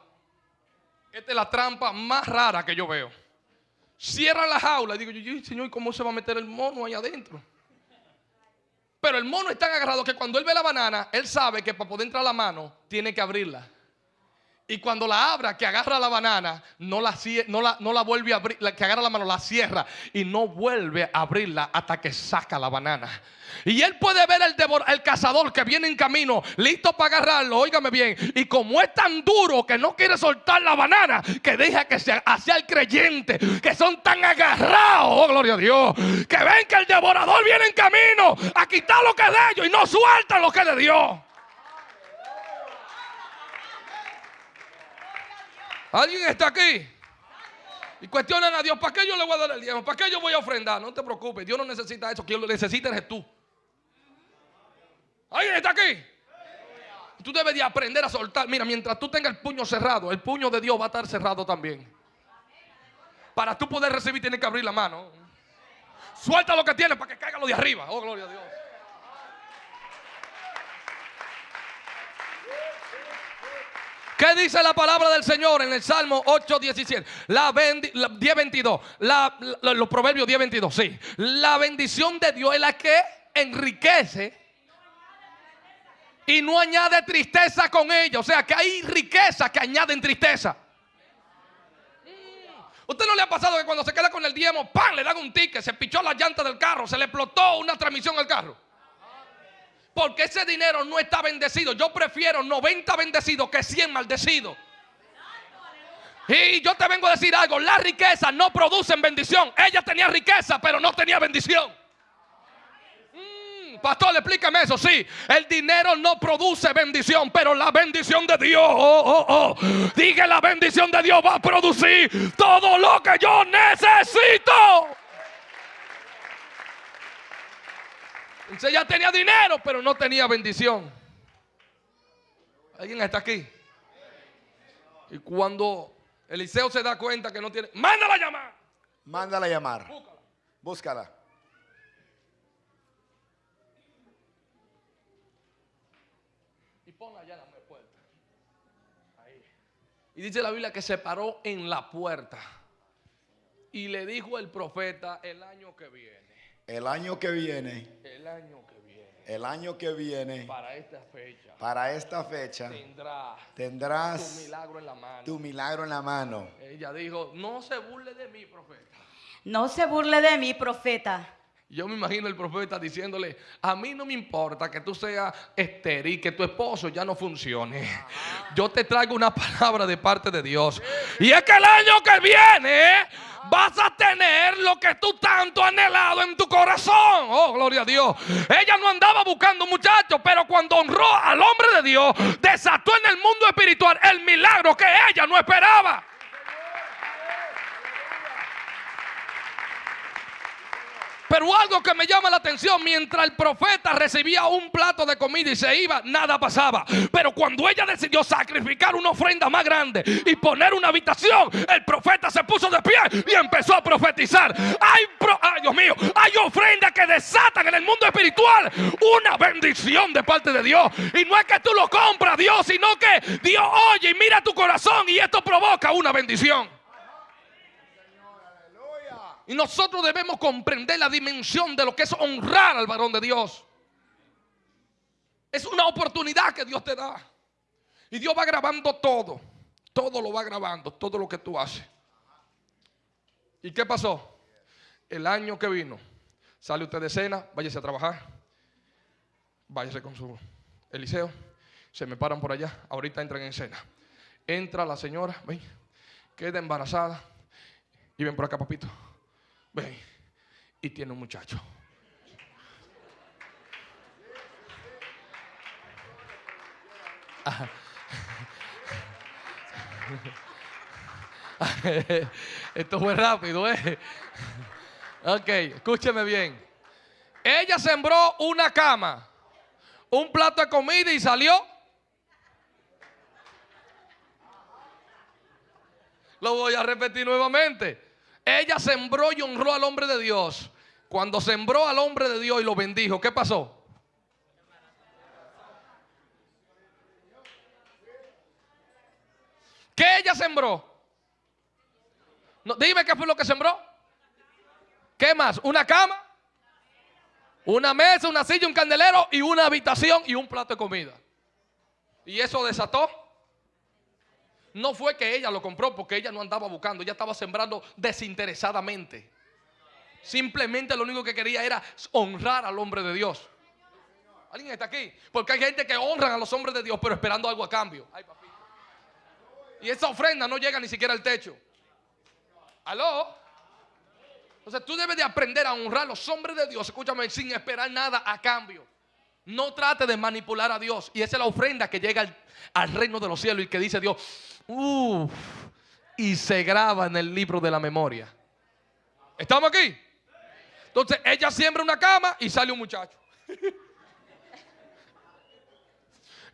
Speaker 3: Esta es la trampa más rara que yo veo. Cierran la jaula y digo, yo, "Ay, señor, ¿cómo se va a meter el mono ahí adentro? Pero el mono es tan agarrado que cuando él ve la banana, él sabe que para poder entrar la mano, tiene que abrirla. Y cuando la abra, que agarra la banana, no la, no la, no la vuelve a abrir, que agarra la mano, la cierra y no vuelve a abrirla hasta que saca la banana. Y él puede ver el, el cazador que viene en camino, listo para agarrarlo, óigame bien. Y como es tan duro que no quiere soltar la banana, que deja que se hacia el creyente, que son tan agarrados, oh gloria a Dios, que ven que el devorador viene en camino a quitar lo que es de ellos y no sueltan lo que es de Dios. ¿Alguien está aquí? Y cuestionan a Dios, ¿para qué yo le voy a dar el diezmo? ¿Para qué yo voy a ofrendar? No te preocupes, Dios no necesita eso, quien lo necesita eres tú. ¿Alguien está aquí? Tú debes de aprender a soltar. Mira, mientras tú tengas el puño cerrado, el puño de Dios va a estar cerrado también. Para tú poder recibir tienes que abrir la mano. Suelta lo que tienes para que caiga lo de arriba. Oh, gloria a Dios. ¿Qué dice la palabra del Señor en el Salmo 8, 17? La, la 10, 22. La, la- los proverbios 10, 22. Sí. La bendición de Dios es la que enriquece y no añade tristeza con ella. O sea que hay riqueza que añaden tristeza. ¿Usted no le ha pasado que cuando se queda con el diezmo, ¡pam! le dan un ticket, se pichó la llanta del carro, se le explotó una transmisión al carro? Porque ese dinero no está bendecido. Yo prefiero 90 bendecidos que 100 maldecidos. Y yo te vengo a decir algo, las riquezas no producen bendición. Ella tenía riqueza, pero no tenía bendición. Mm, Pastor, explícame eso. Sí, el dinero no produce bendición, pero la bendición de Dios, oh, oh, oh. Diga, la bendición de Dios va a producir todo lo que yo necesito. Entonces ella tenía dinero, pero no tenía bendición. ¿Alguien está aquí? Y cuando Eliseo se da cuenta que no tiene, mándala a llamar.
Speaker 5: Mándala a llamar.
Speaker 3: Búscala.
Speaker 5: Búscala.
Speaker 3: Y ponla allá en la puerta. Ahí. Y dice la Biblia que se paró en la puerta. Y le dijo el profeta el año que viene.
Speaker 5: El año que viene,
Speaker 3: El año que viene.
Speaker 5: el año que viene,
Speaker 3: Para esta fecha.
Speaker 5: para esta fecha,
Speaker 3: Tendrá tu
Speaker 5: tendrás
Speaker 3: milagro en la mano.
Speaker 5: tu milagro en la mano.
Speaker 3: Ella dijo, no se burle de mí, profeta.
Speaker 4: No se burle de mí, profeta.
Speaker 3: Yo me imagino el profeta diciéndole, a mí no me importa que tú seas estéril, que tu esposo ya no funcione. Yo te traigo una palabra de parte de Dios. Y es que el año que viene vas a tener lo que tú tanto anhelado en tu corazón. Oh, gloria a Dios. Ella no andaba buscando muchachos, pero cuando honró al hombre de Dios, desató en el mundo espiritual el milagro que ella no esperaba. Pero algo que me llama la atención, mientras el profeta recibía un plato de comida y se iba, nada pasaba. Pero cuando ella decidió sacrificar una ofrenda más grande y poner una habitación, el profeta se puso de pie y empezó a profetizar. Hay, ay, Dios mío, hay ofrendas que desatan en el mundo espiritual una bendición de parte de Dios. Y no es que tú lo compras, Dios, sino que Dios oye y mira tu corazón y esto provoca una bendición. Y nosotros debemos comprender la dimensión de lo que es honrar al varón de Dios. Es una oportunidad que Dios te da. Y Dios va grabando todo. Todo lo va grabando, todo lo que tú haces. ¿Y qué pasó? El año que vino, sale usted de cena, váyase a trabajar, váyase con su Eliseo, se me paran por allá, ahorita entran en cena. Entra la señora, ven, queda embarazada y ven por acá, papito, ven, y tiene un muchacho. [LAUGHS] Esto fue rápido, ¿eh? Ok, escúcheme bien. Ella sembró una cama, un plato de comida y salió. Lo voy a repetir nuevamente. Ella sembró y honró al hombre de Dios. Cuando sembró al hombre de Dios y lo bendijo, ¿qué pasó? ¿Qué ella sembró? No, dime qué fue lo que sembró. ¿Qué más? ¿Una cama? Una mesa, una silla, un candelero y una habitación y un plato de comida. Y eso desató. No fue que ella lo compró porque ella no andaba buscando, ella estaba sembrando desinteresadamente. Simplemente lo único que quería era honrar al hombre de Dios. ¿Alguien está aquí? Porque hay gente que honra a los hombres de Dios pero esperando algo a cambio. Y esa ofrenda no llega ni siquiera al techo. ¿Aló? Entonces tú debes de aprender a honrar a los hombres de Dios, escúchame, sin esperar nada a cambio. No trate de manipular a Dios. Y esa es la ofrenda que llega al, reino de los cielos y que dice Dios, uff, y se graba en el libro de la memoria. ¿Estamos aquí? Entonces ella siembra una cama y sale un muchacho. [LAUGHS]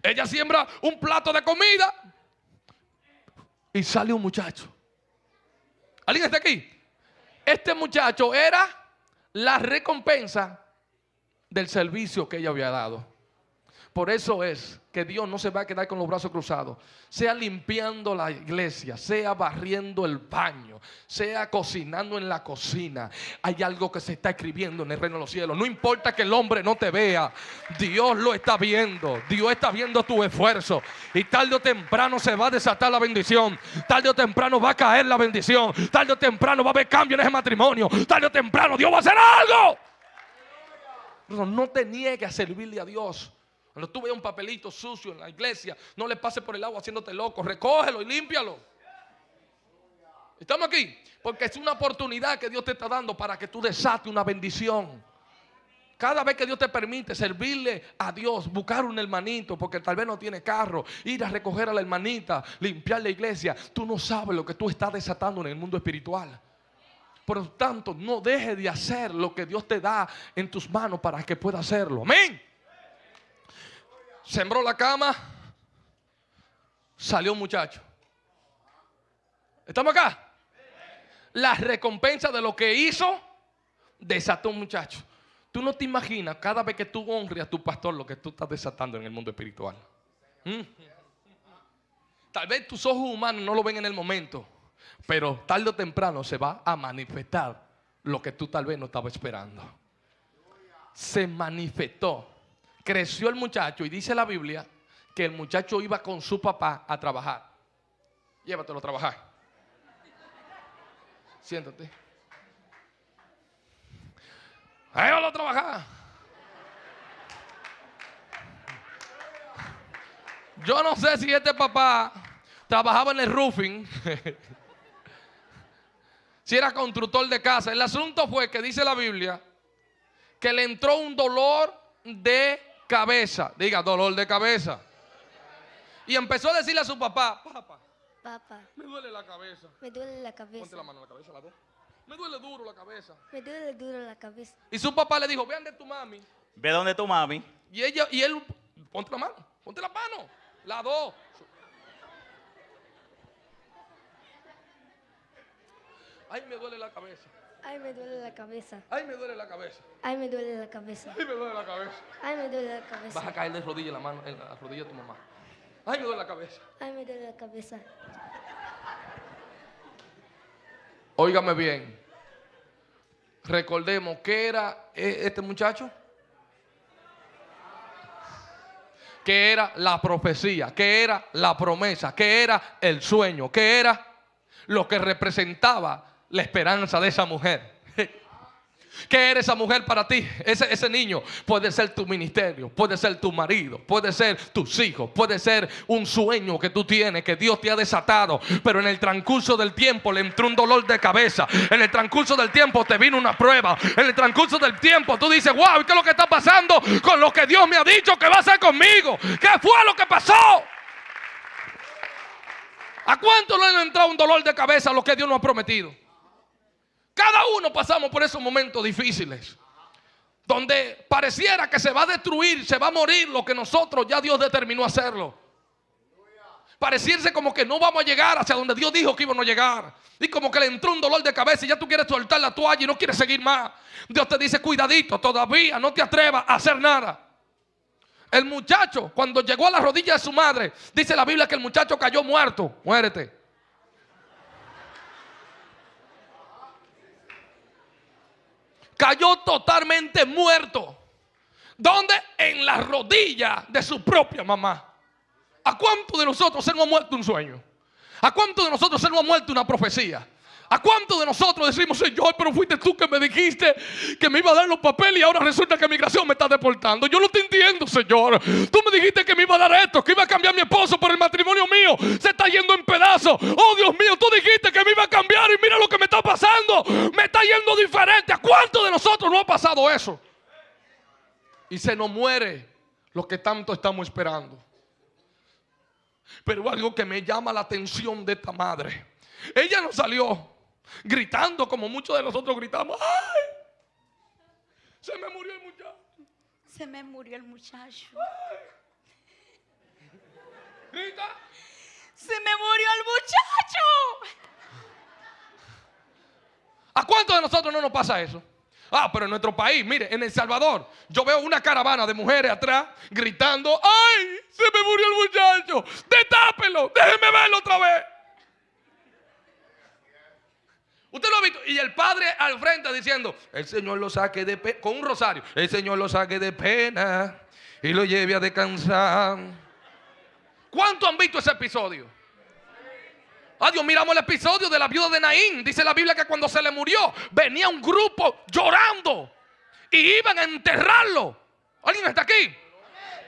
Speaker 3: ella siembra un plato de comida y sale un muchacho. ¿Alguien está aquí? Este muchacho era la recompensa del servicio que ella había dado. Por eso es que Dios no se va a quedar con los brazos cruzados. Sea limpiando la iglesia, sea barriendo el baño, sea cocinando en la cocina. Hay algo que se está escribiendo en el reino de los cielos. No importa que el hombre no te vea, Dios lo está viendo. Dios está viendo tu esfuerzo. Y tarde o temprano se va a desatar la bendición. Tarde o temprano va a caer la bendición. Tarde o temprano va a haber cambio en ese matrimonio. Tarde o temprano Dios va a hacer algo. No, te niegues a servirle a Dios. Cuando tú veas un papelito sucio en la iglesia, no le pases por el agua haciéndote loco. Recógelo y límpialo. ¿Estamos aquí? Porque es una oportunidad que Dios te está dando para que tú desates una bendición. Cada vez que Dios te permite servirle a Dios, buscar un hermanito, porque tal vez no tiene carro, ir a recoger a la hermanita, limpiar la iglesia, tú no sabes lo que tú estás desatando en el mundo espiritual. Por lo tanto, no dejes de hacer lo que Dios te da en tus manos para que pueda hacerlo. Amén. Sembró la cama, salió un muchacho. ¿Estamos acá? La recompensa de lo que hizo, desató un muchacho. Tú no te imaginas cada vez que tú honres a tu pastor lo que tú estás desatando en el mundo espiritual. ¿Mm? Tal vez tus ojos humanos no lo ven en el momento, pero tarde o temprano se va a manifestar lo que tú tal vez no estabas esperando. Se manifestó. Creció el muchacho y dice la Biblia que el muchacho iba con su papá a trabajar. Llévatelo a trabajar. Siéntate. Llévalo a trabajar. Yo no sé si este papá trabajaba en el roofing, [LAUGHS] si era constructor de casa. El asunto fue que dice la Biblia que le entró un dolor de cabeza. Diga, dolor de cabeza. Y empezó a decirle a su papá, papá,
Speaker 7: Papá,
Speaker 3: me duele la cabeza.
Speaker 7: me duele la
Speaker 3: Ponte la
Speaker 7: cabeza.
Speaker 3: mano en la cabeza, la dos. Me duele duro la cabeza.
Speaker 7: Me duele duro la cabeza.
Speaker 3: Y su papá le dijo, vean de tu mami.
Speaker 8: Ve donde tu mami.
Speaker 3: Y ella, y él, ponte la mano, ponte la mano, la dos. Ay, me duele la cabeza.
Speaker 7: Ay, me duele la cabeza.
Speaker 3: Ay, me duele la cabeza.
Speaker 7: Ay, me duele la cabeza.
Speaker 3: Ay, me duele la cabeza.
Speaker 7: Ay, me duele la
Speaker 3: Vas a
Speaker 7: cabeza.
Speaker 3: caer de rodilla en la mano, en la rodilla de tu mamá. Ay, me duele la cabeza.
Speaker 7: Ay, me duele la cabeza.
Speaker 3: Óigame bien. Recordemos que era eh, este muchacho. que era la profecía, que era la promesa, que era el sueño, que era lo que representaba la esperanza de esa mujer. [LAUGHS] ¿Qué era esa mujer para ti? Ese, niño puede ser tu ministerio, puede ser tu marido, puede ser tus hijos, puede ser un sueño que tú tienes, que Dios te ha desatado. Pero en el transcurso del tiempo le entró un dolor de cabeza. En el transcurso del tiempo te vino una prueba. En el transcurso del tiempo tú dices, wow, ¿qué es lo que está pasando con lo que Dios me ha dicho que va a hacer conmigo? ¿Qué fue lo que pasó? ¿A cuánto le ha entrado un dolor de cabeza lo que Dios nos ha prometido? Cada uno pasamos por esos momentos difíciles. Donde pareciera que se va a destruir, se va a morir lo que nosotros ya Dios determinó hacerlo. Pareciese como que no vamos a llegar hacia donde Dios dijo que íbamos a llegar. Y como que le entró un dolor de cabeza y ya tú quieres soltar la toalla y no quieres seguir más. Dios te dice, cuidadito, todavía no te atrevas a hacer nada. El muchacho, cuando llegó a la rodilla de su madre, dice la Biblia que el muchacho cayó muerto. Muérete. Cayó totalmente muerto. ¿Dónde? En la rodilla de su propia mamá. ¿A cuánto de nosotros se nos ha muerto un sueño? ¿A cuánto de nosotros se nos ha muerto una profecía? ¿A cuánto de nosotros decimos, Señor, pero fuiste tú que me dijiste que me iba a dar los papeles y ahora resulta que migración me está deportando? Yo no te entiendo, Señor. Tú me dijiste que me iba a dar esto, que iba a cambiar mi esposo por el matrimonio mío. Se está yendo en pedazos. Oh, Dios mío, tú dijiste que me iba a cambiar y mira lo que me está pasando. Me está yendo diferente. ¿A cuánto de nosotros no ha pasado eso? Y se nos muere lo que tanto estamos esperando. Pero algo que me llama la atención de esta madre. Ella no salió gritando como muchos de nosotros gritamos. ¡Ay! Se me murió el muchacho.
Speaker 4: Se me murió el muchacho.
Speaker 3: Grita.
Speaker 4: Se me murió el muchacho.
Speaker 3: ¿A cuántos de nosotros no nos pasa eso? Ah, pero en nuestro país, mire, en El Salvador, yo veo una caravana de mujeres atrás gritando, ¡ay! Se me murió el muchacho. Detápelo, déjeme verlo otra vez. Usted lo ha visto. Y el padre al frente diciendo, el Señor lo saque de pena, con un rosario, el Señor lo saque de pena y lo lleve a descansar. ¿Cuántos han visto ese episodio? Adiós, miramos el episodio de la viuda de Naín. Dice la Biblia que cuando se le murió, venía un grupo llorando y iban a enterrarlo. ¿Alguien está aquí?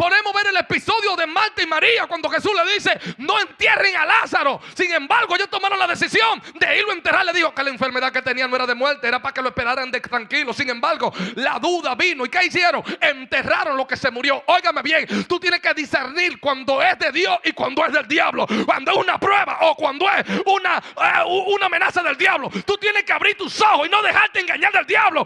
Speaker 3: Podemos ver el episodio de Marta y María cuando Jesús le dice, no entierren a Lázaro. Sin embargo, ellos tomaron la decisión de irlo a enterrar. Le dijo que la enfermedad que tenía no era de muerte, era para que lo esperaran de tranquilo. Sin embargo, la duda vino. ¿Y qué hicieron? Enterraron lo que se murió. Óigame bien, tú tienes que discernir cuando es de Dios y cuando es del diablo. Cuando es una prueba o cuando es una, eh, una amenaza del diablo. Tú tienes que abrir tus ojos y no dejarte engañar del diablo.